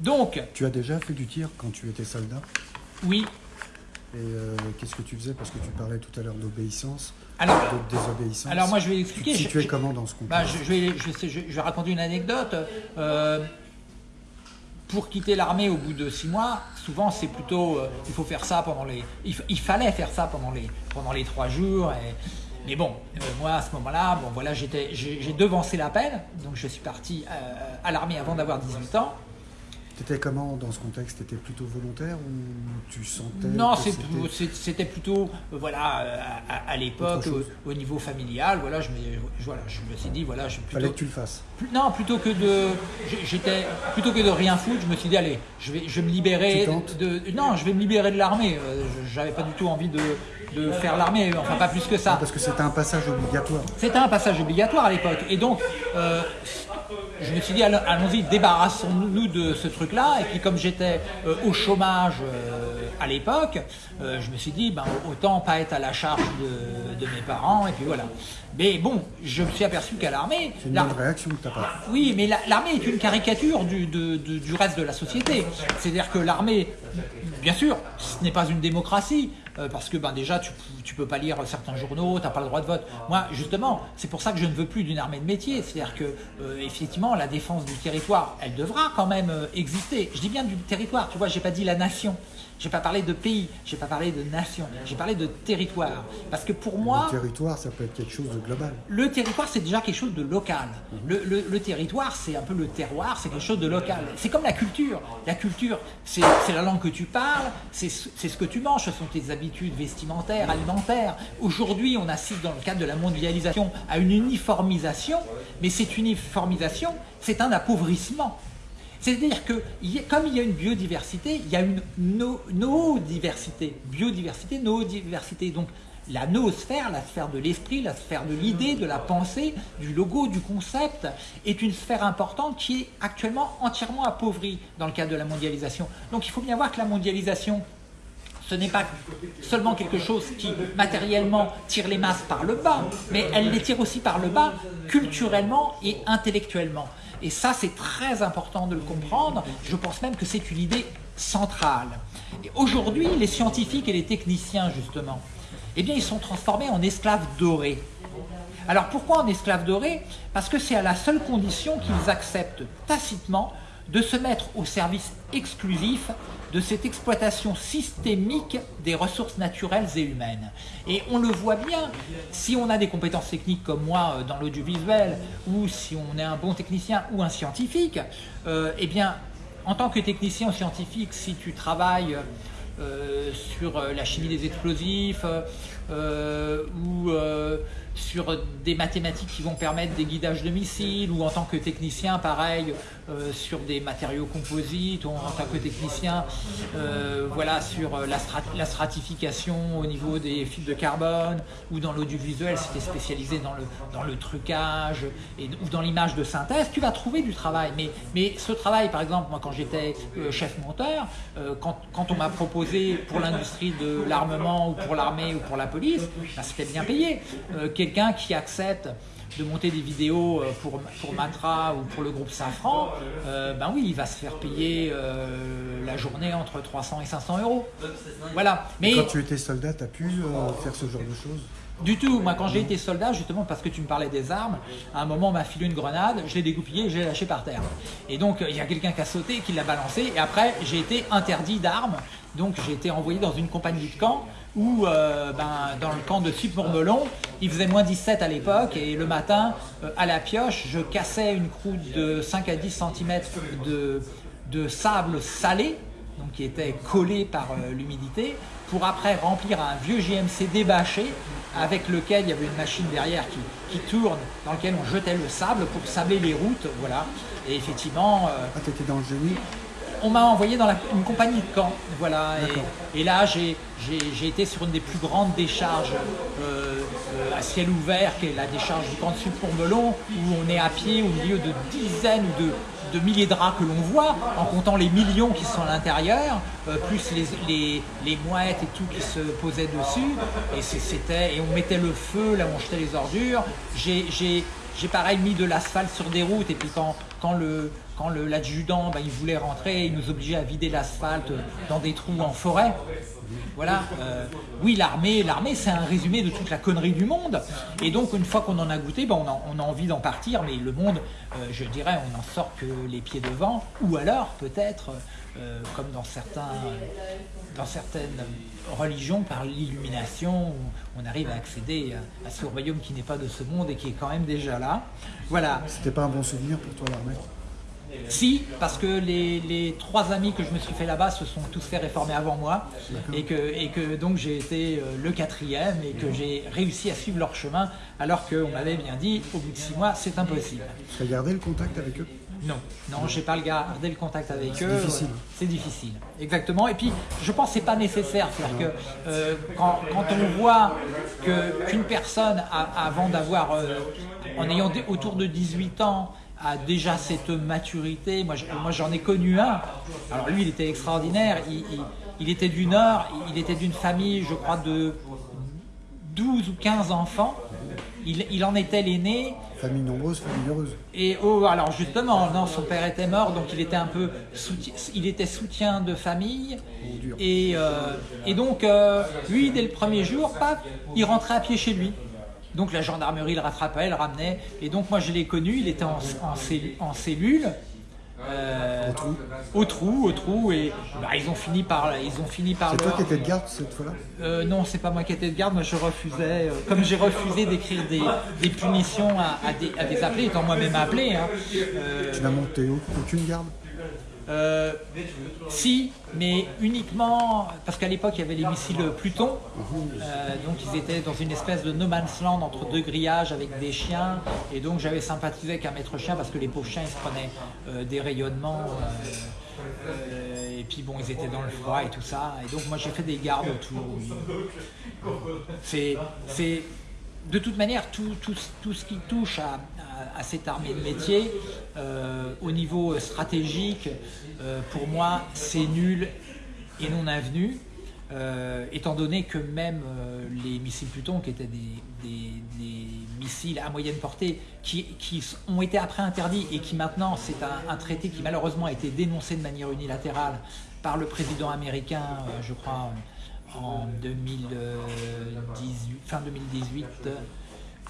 Donc... Tu as déjà fait du tir quand tu étais soldat? Oui. Et euh, qu'est-ce que tu faisais? Parce que tu parlais tout à l'heure d'obéissance. Alors, désobéissance. Alors moi je vais expliquer. Tu es comment dans ce contexte? bah, je, vais, je, vais, raconter une anecdote. Euh, pour quitter l'armée au bout de six mois, souvent c'est plutôt, euh, il faut faire ça pendant les, il, fallait faire ça pendant les, pendant les trois jours. Et, mais bon, euh, moi à ce moment-là, bon voilà, j'ai devancé l'appel, donc je suis parti à l'armée avant d'avoir 18 ans. T'étais comment dans ce contexte? T'étais plutôt volontaire ou tu sentais Non, c'était plutôt, euh, voilà, euh, à, l'époque, au, niveau familial, voilà, je voilà, je me suis dit, voilà, je plutôt, Fallait que tu le fasses. Non, plutôt que de, j'étais, plutôt que de rien foutre, je me suis dit, allez, je vais, je me libérer de, non, je vais me libérer de l'armée. Euh, j'avais pas du tout envie de, de faire l'armée, enfin pas plus que ça. Parce que c'était un passage obligatoire. C'était un passage obligatoire à l'époque, et donc je me suis dit, allons-y, débarrassons-nous de ce truc-là. Et puis comme j'étais euh, au chômage euh, à l'époque, euh, je me suis dit, ben, autant pas être à la charge de, mes parents. Et puis voilà. Mais bon, je me suis aperçu qu'à l'armée... C'est une réaction que tu pas. Oui, mais l'armée est une caricature du, du reste de la société. C'est-à-dire que l'armée, bien sûr, ce n'est pas une démocratie, euh, parce que ben, déjà tu, ne peux pas lire certains journaux, tu n'as pas le droit de vote. Moi justement, c'est pour ça que je ne veux plus d'une armée de métier, c'est-à-dire que euh, effectivement la défense du territoire, elle devra quand même euh, exister. Je dis bien du territoire, tu vois, j'ai pas dit la nation. J'ai pas parlé de pays, j'ai pas parlé de nation, j'ai parlé de territoire. Parce que pour moi... Le territoire, ça peut être quelque chose de global. Le territoire, c'est déjà quelque chose de local. Le, territoire, c'est un peu le terroir, c'est quelque chose de local. C'est comme la culture. La culture, c'est la langue que tu parles, c'est ce que tu manges, ce sont tes habitudes vestimentaires, alimentaires. Aujourd'hui, on assiste dans le cadre de la mondialisation à une uniformisation, mais cette uniformisation, c'est un appauvrissement. C'est-à-dire que comme il y a une biodiversité, il y a une no-diversité. Biodiversité, no-diversité. Donc la noosphère, la sphère de l'esprit, la sphère de l'idée, de la pensée, du logo, du concept, est une sphère importante qui est actuellement entièrement appauvrie dans le cadre de la mondialisation. Donc il faut bien voir que la mondialisation, ce n'est pas seulement quelque chose qui matériellement tire les masses par le bas, mais elle les tire aussi par le bas culturellement et intellectuellement. Et ça, c'est très important de le comprendre. Je pense même que c'est une idée centrale. Aujourd'hui, les scientifiques et les techniciens, justement, eh bien, ils sont transformés en esclaves dorés. Alors pourquoi en esclaves dorés? Parce que c'est à la seule condition qu'ils acceptent tacitement de se mettre au service exclusif de cette exploitation systémique des ressources naturelles et humaines. Et on le voit bien, si on a des compétences techniques comme moi euh, dans l'audiovisuel, ou si on est un bon technicien ou un scientifique, euh, eh bien, en tant que technicien ou scientifique, si tu travailles euh, sur la chimie des explosifs, ou sur des mathématiques qui vont permettre des guidages de missiles, ou en tant que technicien, pareil, euh, sur des matériaux composites, ou en tant que technicien, euh, voilà, sur euh, la, stratification au niveau des fibres de carbone, ou dans l'audiovisuel, si tu es spécialisé dans le, dans trucage, ou dans l'image de synthèse, tu vas trouver du travail. Mais, mais ce travail, par exemple, moi quand j'étais chef monteur, quand, quand, on m'a proposé pour l'industrie de l'armement, ou pour l'armée, ou pour la police, ben, c'était bien payé quelqu'un qui accepte de monter des vidéos euh, pour, pour Matra ou pour le groupe Safran, euh, ben oui, il va se faire payer euh, la journée entre 300 et 500 euros. Voilà. Mais quand tu étais soldat, tu as pu faire ce genre de choses? Du tout. Moi, quand j'ai été soldat, justement parce que tu me parlais des armes, à un moment, on m'a filé une grenade, je l'ai dégoupillée et je l'ai lâchée par terre. Et donc, il y a quelqu'un qui a sauté, qui l'a balancé, et après, j'ai été interdit d'armes. Donc, j'ai été envoyé dans une compagnie de camp où euh, ben, dans le camp de Sup-Mormelon, il faisait moins 17 à l'époque et le matin, euh, à la pioche, je cassais une croûte de 5 à 10 cm de, sable salé, donc qui était collé par euh, l'humidité, pour après remplir un vieux GMC débâché avec lequel il y avait une machine derrière qui, qui tourne, dans lequel on jetait le sable pour sabler les routes, voilà. Et effectivement... ah, t'étais dans le génie on m'a envoyé dans une compagnie de camp, voilà. Et, là, j'ai été sur une des plus grandes décharges euh, euh, à ciel ouvert, qui est la décharge du camp de Sud-Courmelon, où on est à pied au milieu de dizaines ou de, milliers de draps que l'on voit, en comptant les millions qui sont à l'intérieur, euh, plus les, les, mouettes et tout qui se posaient dessus. Et c'était et on mettait le feu là on jetait les ordures. J'ai pareil mis de l'asphalte sur des routes et puis quand, quand le, quand l'adjudant ben, il voulait rentrer, il nous obligeait à vider l'asphalte dans des trous en forêt. Voilà. Euh, oui, l'armée, l'armée, c'est un résumé de toute la connerie du monde. Et donc, une fois qu'on en a goûté, ben, on, a, envie d'en partir. Mais le monde, euh, je dirais, on n'en sort que les pieds devant. Ou alors, peut-être, euh, comme dans, certains, dans certaines religions, par l'illumination, on arrive à accéder à, à ce royaume qui n'est pas de ce monde et qui est quand même déjà là. Voilà. C'était pas un bon souvenir pour toi, l'armée si, parce que les, trois amis que je me suis fait là-bas se sont tous fait réformer avant moi et que, et que donc j'ai été euh, le quatrième et que j'ai réussi à suivre leur chemin alors qu'on m'avait bien dit au bout de six mois c'est impossible. Tu as gardé le contact avec eux? Non, non, j'ai pas gardé le contact avec eux. C'est difficile. C'est difficile, exactement. Et puis, je pense que c'est pas nécessaire. C'est-à-dire que euh, quand, on voit qu'une personne, avant d'avoir, euh, en ayant autour de 18 ans, a déjà cette maturité. Moi, moi j'en ai connu un. Alors lui, il était extraordinaire. Il, était du Nord, il était d'une famille, je crois, de 12 ou 15 enfants. Il, en était l'aîné. Famille nombreuse, famille heureuse. Et oh, alors justement, non, son père était mort, donc il était un peu soutien, il était soutien de famille. et, euh, et, donc, euh, lui, dès le premier jour, il rentrait à pied chez lui. Donc la gendarmerie le rattrapait, le ramenait. Et donc moi je l'ai connu, il était en, en, cellule. Euh, au trou Au trou, au trou, et bah, ils ont fini par, ils ont fini par. C'est toi qui étais de garde cette fois-là? Euh, Non, c'est pas moi qui étais de garde. Moi, je refusais, euh, comme j'ai refusé d'écrire des, punitions à, des, à, des, appelés, étant moi-même appelé. Hein, tu n'as monté aucune garde? Euh, si, mais uniquement parce qu'à l'époque il y avait les missiles Pluton, euh, donc ils étaient dans une espèce de no man's land entre deux grillages avec des chiens, et donc j'avais sympathisé avec un maître chien parce que les pauvres chiens ils se prenaient euh, des rayonnements, et puis bon ils étaient dans le froid et tout ça, et donc moi j'ai fait des gardes autour. C'est de toute manière, tout, ce qui touche à, cette armée de métier, euh, au niveau stratégique, euh, pour moi, c'est nul et non avenu, euh, étant donné que même les missiles Pluton, qui étaient des, missiles à moyenne portée, qui, ont été après interdits et qui maintenant, c'est un, traité qui malheureusement a été dénoncé de manière unilatérale par le président américain, je crois, en 2018, fin 2018,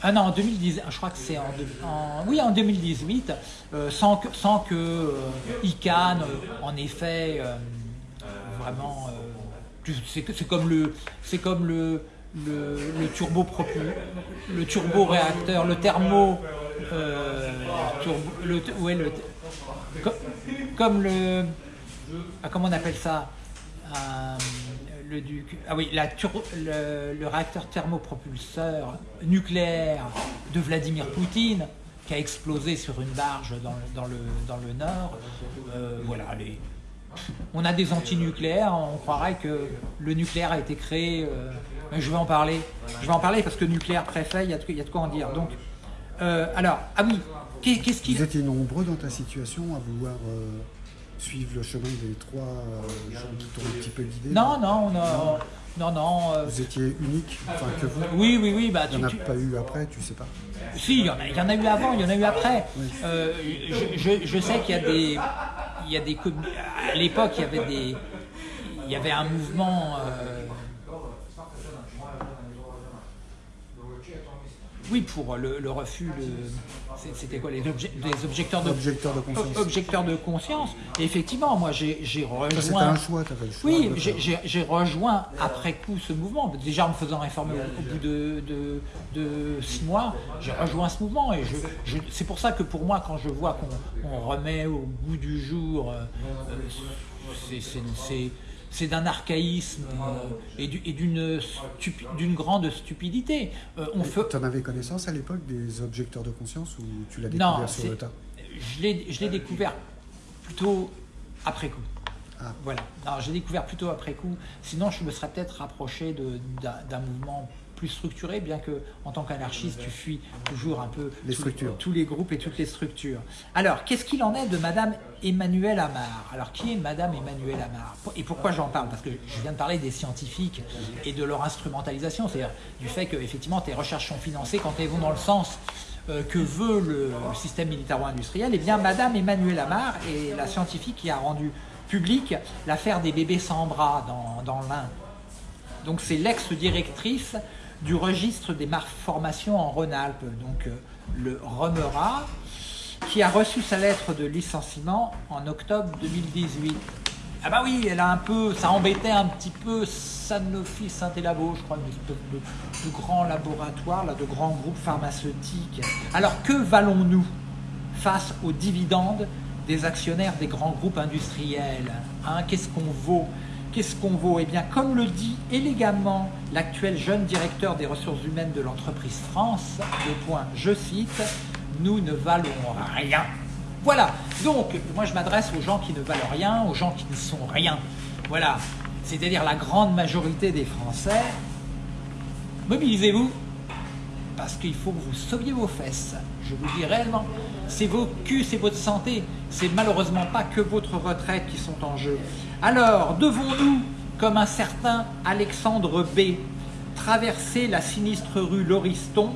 Ah non, en 2010, je crois que c'est en, oui, en 2018, sans que, sans que ICANN, en effet, vraiment, c'est comme le, c'est comme le, le, turbo le turbo réacteur, le thermo, le, ouais, le, comme le, ah, comment on appelle ça? Euh, le, ah oui, le, réacteur thermopropulseur nucléaire de Vladimir Poutine qui a explosé sur une barge dans, dans, le, dans le nord. Euh, voilà, les, on a des antinucléaires, on croirait que le nucléaire a été créé. Euh, je vais en parler. Je vais en parler parce que nucléaire préfet, il y a de, quoi en dire. Donc, alors, ah oui, qu'est-ce qui. Vous étiez nombreux dans ta situation à vouloir suivre le chemin des trois euh, gens qui t'ont un petit peu guidé Non, non, non, non, non. Euh, vous étiez unique, enfin que vous Oui, oui, oui. Bah, il n'y en a pas eu après, tu sais pas Si, il y, en a, il y en a eu avant, il y en a eu après. Euh, je, je, sais qu'il y a des... Il y a des à l'époque, il y avait des... Il y avait un mouvement... Oui, pour le, refus, c'était quoi les, objecteurs de, objecteurs de conscience. Objecteurs de conscience. Et effectivement, moi j'ai rejoint. C'était un choix, tu avais le choix. Oui, j'ai rejoint après coup ce mouvement. Déjà en me faisant réformer au, bout de, de, six mois, j'ai rejoint ce mouvement. Et je, c'est pour ça que pour moi, quand je vois qu'on remet au bout du jour, euh, euh, c'est c'est d'un archaïsme euh, et d'une grande stupidité. Euh, tu en avais connaissance à l'époque des objecteurs de conscience ou tu l'as découvert sur le tas? Je l'ai découvert plutôt après coup. Ah. Voilà. J'ai découvert plutôt après coup. Sinon, je me serais peut-être rapproché d'un mouvement plus structuré, bien que en tant qu'anarchiste, tu fuis toujours un peu les tous les groupes et toutes les structures. Alors, qu'est-ce qu'il en est de Madame Emmanuelle Amar? Alors, qui est Madame Emmanuelle Amar? Et pourquoi j'en parle? Parce que je viens de parler des scientifiques et de leur instrumentalisation, c'est-à-dire du fait que effectivement tes recherches sont financées quand elles vont dans le sens euh, que veut le, système militaro-industriel, eh bien Madame Emmanuelle Amar est la scientifique qui a rendu public l'affaire des bébés sans bras dans, dans l'Ain. Donc c'est l'ex-directrice du registre des malformations en Rhône-Alpes, donc euh, le REMERA, qui a reçu sa lettre de licenciement en octobre 2018. Ah bah oui, elle a un peu, ça embêtait un petit peu Sanofi Saint-Élabo, je crois, une espèce de, grand laboratoire, là, de grands groupes pharmaceutiques. Alors que valons-nous face aux dividendes des actionnaires des grands groupes industriels hein? Qu'est-ce qu'on vaut? Qu'est-ce qu'on vaut? Eh bien, comme le dit élégamment l'actuel jeune directeur des ressources humaines de l'entreprise France, le point, je cite, nous ne valons rien. Voilà, donc moi je m'adresse aux gens qui ne valent rien, aux gens qui ne sont rien. Voilà, c'est-à-dire la grande majorité des Français. Mobilisez-vous, parce qu'il faut que vous sauviez vos fesses. Je vous dis réellement, c'est vos culs, c'est votre santé. C'est malheureusement pas que votre retraite qui sont en jeu. Alors, devons-nous, comme un certain Alexandre B, traverser la sinistre rue Lauriston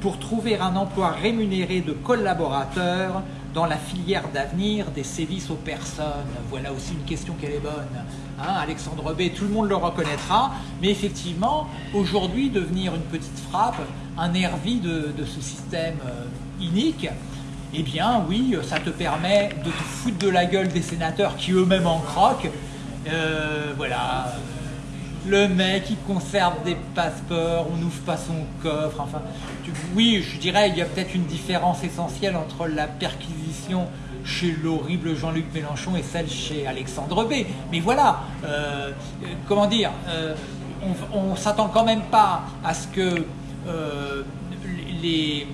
pour trouver un emploi rémunéré de collaborateur dans la filière d'avenir des sévices aux personnes? Voilà aussi une question qu'elle est bonne. Hein, Alexandre B, tout le monde le reconnaîtra, mais effectivement, aujourd'hui, devenir une petite frappe, un nervi de, ce système euh, inique, eh bien oui, ça te permet de te foutre de la gueule des sénateurs qui eux-mêmes en croquent. Euh, voilà, le mec il conserve des passeports, on n'ouvre pas son coffre, enfin, oui, je dirais il y a peut-être une différence essentielle entre la perquisition chez l'horrible Jean-Luc Mélenchon et celle chez Alexandre B. Mais voilà, euh, comment dire, euh, on, ne s'attend quand même pas à ce que les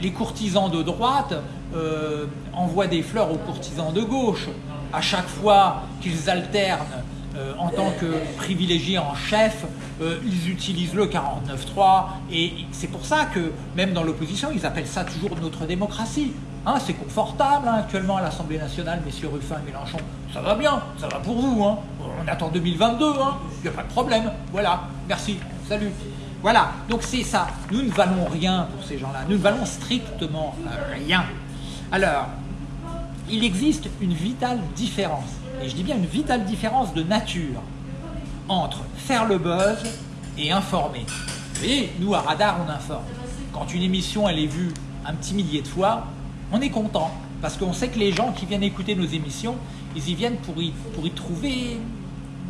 les courtisans de droite euh, envoient des fleurs aux courtisans de gauche. À chaque fois qu'ils alternent euh, en tant que privilégiés en chef, euh, ils utilisent le 49-3 et c'est pour ça que même dans l'opposition, ils appellent ça toujours notre démocratie. Hein, c'est confortable hein, actuellement à l'Assemblée nationale, messieurs Ruffin et Mélenchon. Ça va bien, ça va pour vous. Hein. On attend 2022, il n'y a pas de problème. Voilà, merci, salut. Voilà, donc c'est ça. Nous ne valons rien pour ces gens-là. Nous ne valons strictement rien. Alors, il existe une vitale différence, et je dis bien une vitale différence de nature, entre faire le buzz et informer. Vous voyez, nous à Radar, on informe. quand une émission elle est vue un petit millier de fois, on est content. Parce qu'on sait que les gens qui viennent écouter nos émissions, ils y viennent pour y, pour y trouver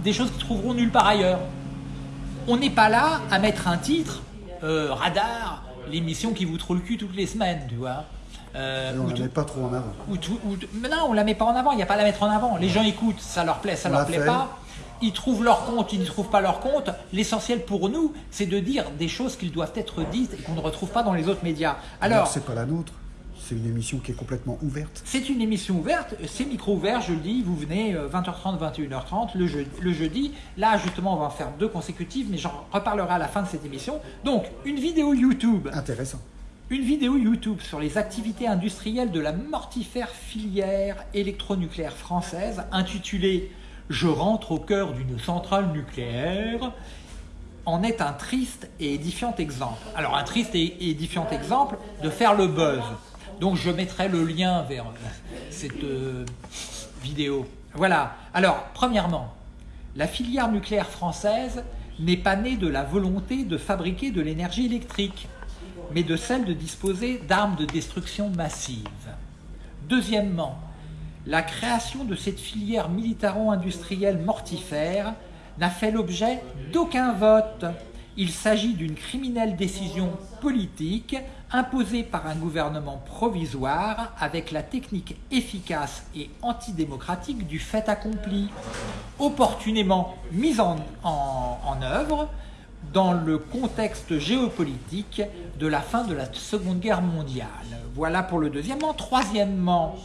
des choses qu'ils trouveront nulle part ailleurs. On n'est pas là à mettre un titre, euh, radar, l'émission qui vous trouve le cul toutes les semaines, tu vois. Euh, on ne la met pas trop en avant. mais non, on la met pas en avant, il n'y a pas à la mettre en avant. Les gens écoutent, ça leur plaît, ça leur plaît pas. Ils trouvent leur compte, ils ne trouvent pas leur compte. L'essentiel pour nous, c'est de dire des choses qu'ils doivent être dites et qu'on ne retrouve pas dans les autres médias. Alors, c'est pas la nôtre. C'est une émission qui est complètement ouverte. C'est une émission ouverte, c'est micro ouvert, je le dis, vous venez 20h30, euh, 21h30 le, le jeudi. Là, justement, on va en faire deux consécutives, mais j'en reparlerai à la fin de cette émission. Donc, une vidéo YouTube. Intéressant. Une vidéo YouTube sur les activités industrielles de la mortifère filière électronucléaire française intitulée « Je rentre au cœur d'une centrale nucléaire » en est un triste et édifiant exemple. Alors un triste et édifiant exemple de faire le buzz. Donc je mettrai le lien vers cette euh, vidéo. Voilà. Alors, premièrement, la filière nucléaire française n'est pas née de la volonté de fabriquer de l'énergie électrique, mais de celle de disposer d'armes de destruction massive. Deuxièmement, la création de cette filière militaro-industrielle mortifère n'a fait l'objet d'aucun vote il s'agit d'une criminelle décision politique imposée par un gouvernement provisoire avec la technique efficace et antidémocratique du fait accompli, opportunément mise en, en œuvre dans le contexte géopolitique de la fin de la Seconde Guerre mondiale. Voilà pour le deuxièmement. Troisièmement,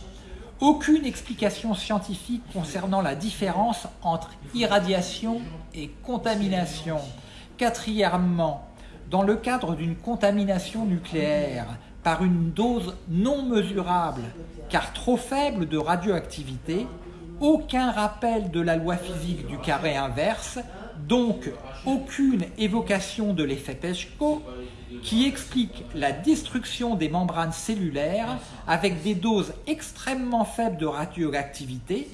aucune explication scientifique concernant la différence entre irradiation et contamination. Quatrièmement, dans le cadre d'une contamination nucléaire par une dose non mesurable, car trop faible de radioactivité, aucun rappel de la loi physique du carré inverse, donc aucune évocation de l'effet Peshko, qui explique la destruction des membranes cellulaires avec des doses extrêmement faibles de radioactivité,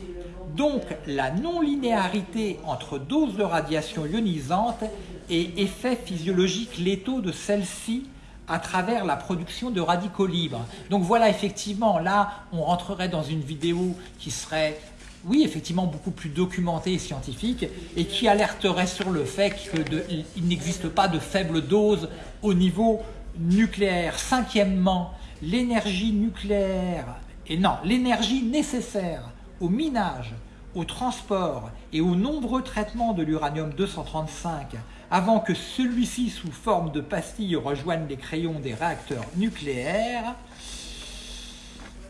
donc la non-linéarité entre doses de radiation ionisante et effets physiologiques létaux de celle-ci à travers la production de radicaux libres. Donc voilà, effectivement, là, on rentrerait dans une vidéo qui serait, oui, effectivement, beaucoup plus documentée et scientifique, et qui alerterait sur le fait qu'il n'existe pas de faible dose au niveau nucléaire. Cinquièmement, l'énergie nucléaire, et non, l'énergie nécessaire au minage, au transport et aux nombreux traitements de l'uranium-235 avant que celui-ci, sous forme de pastilles, rejoigne les crayons des réacteurs nucléaires,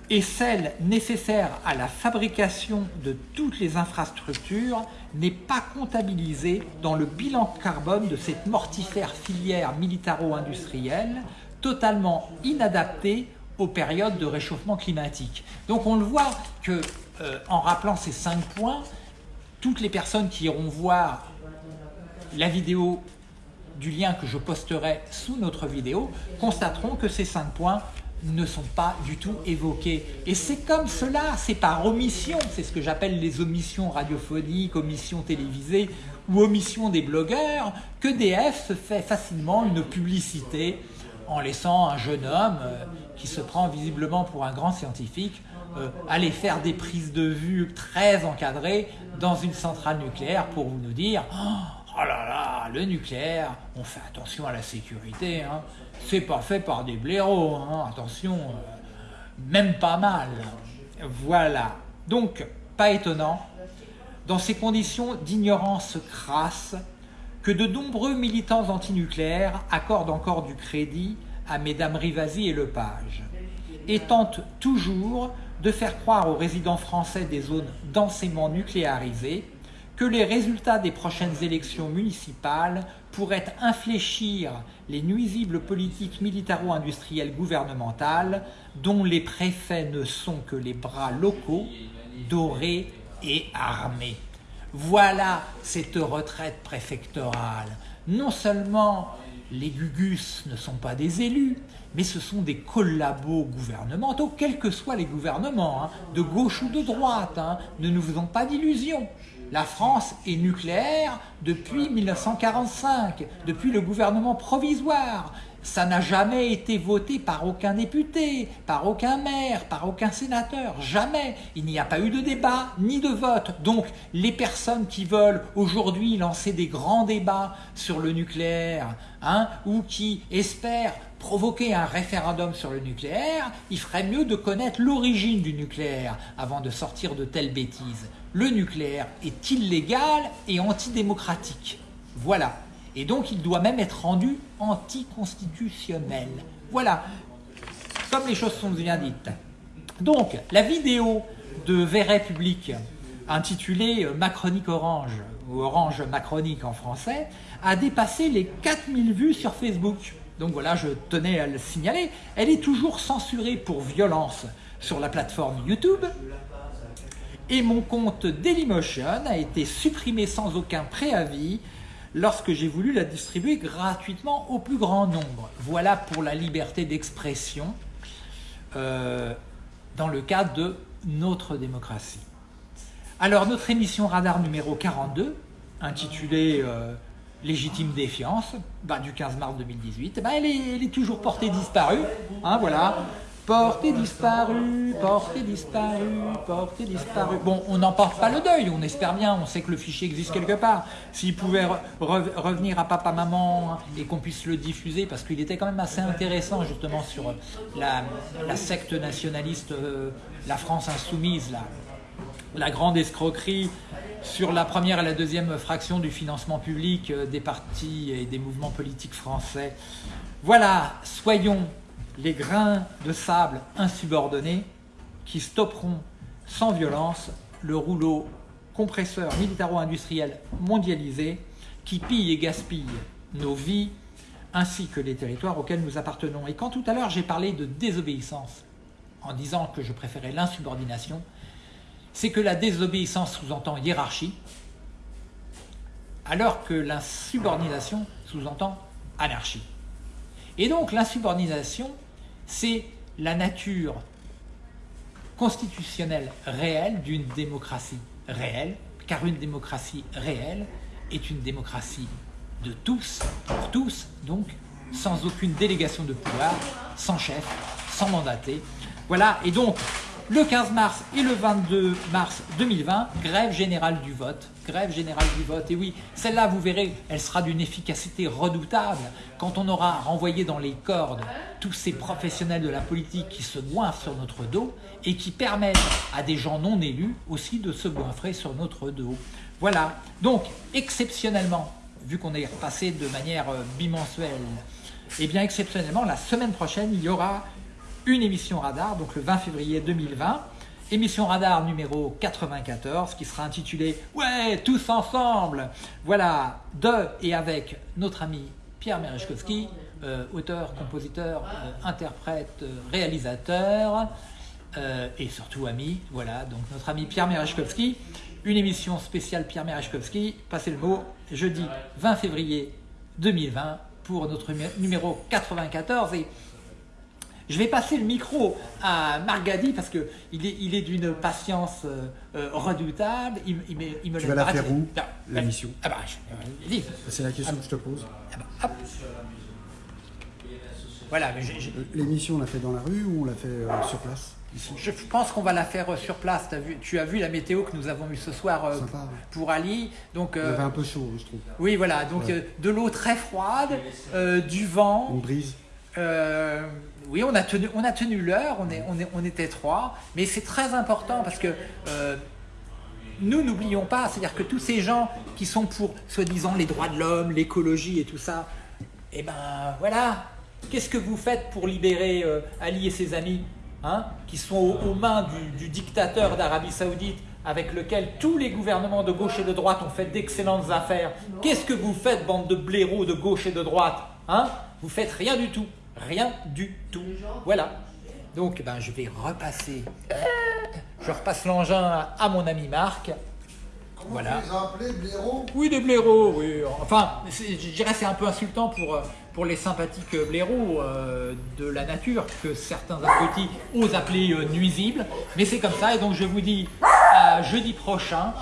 et celle nécessaire à la fabrication de toutes les infrastructures n'est pas comptabilisée dans le bilan carbone de cette mortifère filière militaro-industrielle, totalement inadaptée aux périodes de réchauffement climatique. Donc on le voit que, euh, en rappelant ces cinq points, toutes les personnes qui iront voir la vidéo du lien que je posterai sous notre vidéo constateront que ces cinq points ne sont pas du tout évoqués. Et c'est comme cela, c'est par omission, c'est ce que j'appelle les omissions radiophoniques, omissions télévisées ou omissions des blogueurs, que DF se fait facilement une publicité en laissant un jeune homme euh, qui se prend visiblement pour un grand scientifique euh, aller faire des prises de vue très encadrées dans une centrale nucléaire pour nous dire oh, oh le nucléaire, on fait attention à la sécurité, hein. c'est pas fait par des blaireaux, hein. attention, euh, même pas mal. Voilà, donc pas étonnant, dans ces conditions d'ignorance crasse, que de nombreux militants antinucléaires accordent encore du crédit à mesdames Rivasi et Lepage, et tentent toujours de faire croire aux résidents français des zones densément nucléarisées que les résultats des prochaines élections municipales pourraient infléchir les nuisibles politiques militaro-industrielles gouvernementales dont les préfets ne sont que les bras locaux, dorés et armés. Voilà cette retraite préfectorale. Non seulement les Gugus ne sont pas des élus, mais ce sont des collabos gouvernementaux, quels que soient les gouvernements, hein, de gauche ou de droite, hein. ne nous faisons pas d'illusions. La France est nucléaire depuis 1945, depuis le gouvernement provisoire. ça n'a jamais été voté par aucun député, par aucun maire, par aucun sénateur, jamais. Il n'y a pas eu de débat ni de vote. Donc les personnes qui veulent aujourd'hui lancer des grands débats sur le nucléaire, hein, ou qui espèrent provoquer un référendum sur le nucléaire, il ferait mieux de connaître l'origine du nucléaire avant de sortir de telles bêtises. Le nucléaire est illégal et antidémocratique. Voilà. Et donc il doit même être rendu anticonstitutionnel. Voilà, comme les choses sont bien dites. Donc, la vidéo de Verret Public, intitulée Macronique Orange, ou Orange Macronique en français, a dépassé les 4000 vues sur Facebook. Donc voilà, je tenais à le signaler. Elle est toujours censurée pour violence sur la plateforme YouTube. Et mon compte Dailymotion a été supprimé sans aucun préavis lorsque j'ai voulu la distribuer gratuitement au plus grand nombre. Voilà pour la liberté d'expression euh, dans le cadre de notre démocratie. Alors notre émission Radar numéro 42, intitulée euh, Légitime défiance, bah, du 15 mars 2018, bah, elle, est, toujours portée disparue. Hein, voilà. Portée disparue, portée disparue, portée disparue. Bon, on n'en porte pas le deuil, on espère bien, on sait que le fichier existe quelque part. S'il pouvait revenir à papa, maman et qu'on puisse le diffuser, parce qu'il était quand même assez intéressant justement sur la, secte nationaliste, euh, la France insoumise, la, la grande escroquerie sur la première et la deuxième fraction du financement public euh, des partis et des mouvements politiques français. Voilà, soyons les grains de sable insubordonnés qui stopperont sans violence le rouleau compresseur militaro-industriel mondialisé qui pille et gaspille nos vies ainsi que les territoires auxquels nous appartenons. Et quand tout à l'heure j'ai parlé de désobéissance en disant que je préférais l'insubordination, c'est que la désobéissance sous-entend hiérarchie, alors que l'insubordination sous-entend anarchie. Et donc l'insubordination c'est la nature constitutionnelle réelle d'une démocratie réelle, car une démocratie réelle est une démocratie de tous, pour tous, donc sans aucune délégation de pouvoir, sans chef, sans mandaté. Voilà, et donc le 15 mars et le 22 mars 2020, grève générale du vote. Grève générale du vote. Et oui, celle-là, vous verrez, elle sera d'une efficacité redoutable quand on aura renvoyé dans les cordes tous ces professionnels de la politique qui se goinfrent sur notre dos et qui permettent à des gens non élus aussi de se goinfrer sur notre dos. Voilà. Donc, exceptionnellement, vu qu'on est repassé de manière euh, bimensuelle, et eh bien exceptionnellement, la semaine prochaine, il y aura une émission radar, donc le 20 février 2020. Émission radar numéro 94 qui sera intitulée « Ouais, tous ensemble !» Voilà, de et avec notre ami Pierre Merechkowski, euh, auteur, compositeur, euh, interprète, euh, réalisateur et surtout ami. Voilà, donc notre ami Pierre Merechkowski. Une émission spéciale Pierre Merechkowski, passez le mot, jeudi 20 février 2020 pour notre numéro 94. Et je vais passer le micro à Margadi parce qu'il est, il est d'une patience euh, euh, redoutable. Il, il me, tu vas la faire où, la mission ah bah, C'est la question que je te pose. Ah bah, voilà, L'émission, on l'a fait dans la rue ou on l'a fait euh, sur place? Je pense qu'on va la faire sur place. As vu, tu as vu la météo que nous avons eue ce soir pour Ali. Donc, Il avait un peu chaud, je trouve. Oui, voilà. Donc de l'eau très froide, du vent. Une brise. Oui, on a tenu, on a tenu l'heure, on, est, on, est, on était trois, mais c'est très important parce que euh, nous n'oublions pas, c'est-à-dire que tous ces gens qui sont pour, soi-disant, les droits de l'homme, l'écologie et tout ça, eh ben voilà, qu'est-ce que vous faites pour libérer euh, Ali et ses amis, hein, qui sont aux, mains du, dictateur d'Arabie Saoudite, avec lequel tous les gouvernements de gauche et de droite ont fait d'excellentes affaires? Qu'est-ce que vous faites, bande de blaireaux de gauche et de droite? Hein? Vous faites rien du tout. Rien du tout. Voilà. Donc ben, je vais repasser. Je repasse l'engin à mon ami Marc. voilà. Vous les blaireaux? Oui, des blaireaux, oui. Enfin, je dirais c'est un peu insultant pour, euh, pour les sympathiques blaireaux euh, de la nature que certains abrutis osent appeler euh, nuisibles. Mais c'est comme ça et donc je vous dis à jeudi prochain,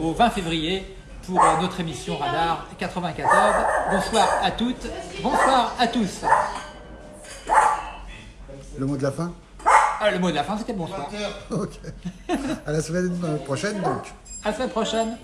au 20 février, pour euh, notre émission Radar 94. Bonsoir à toutes, bonsoir à tous. Le mot de la fin? Ah, le mot de la fin, c'était bonsoir. Ok. À la semaine prochaine, donc. À la semaine prochaine.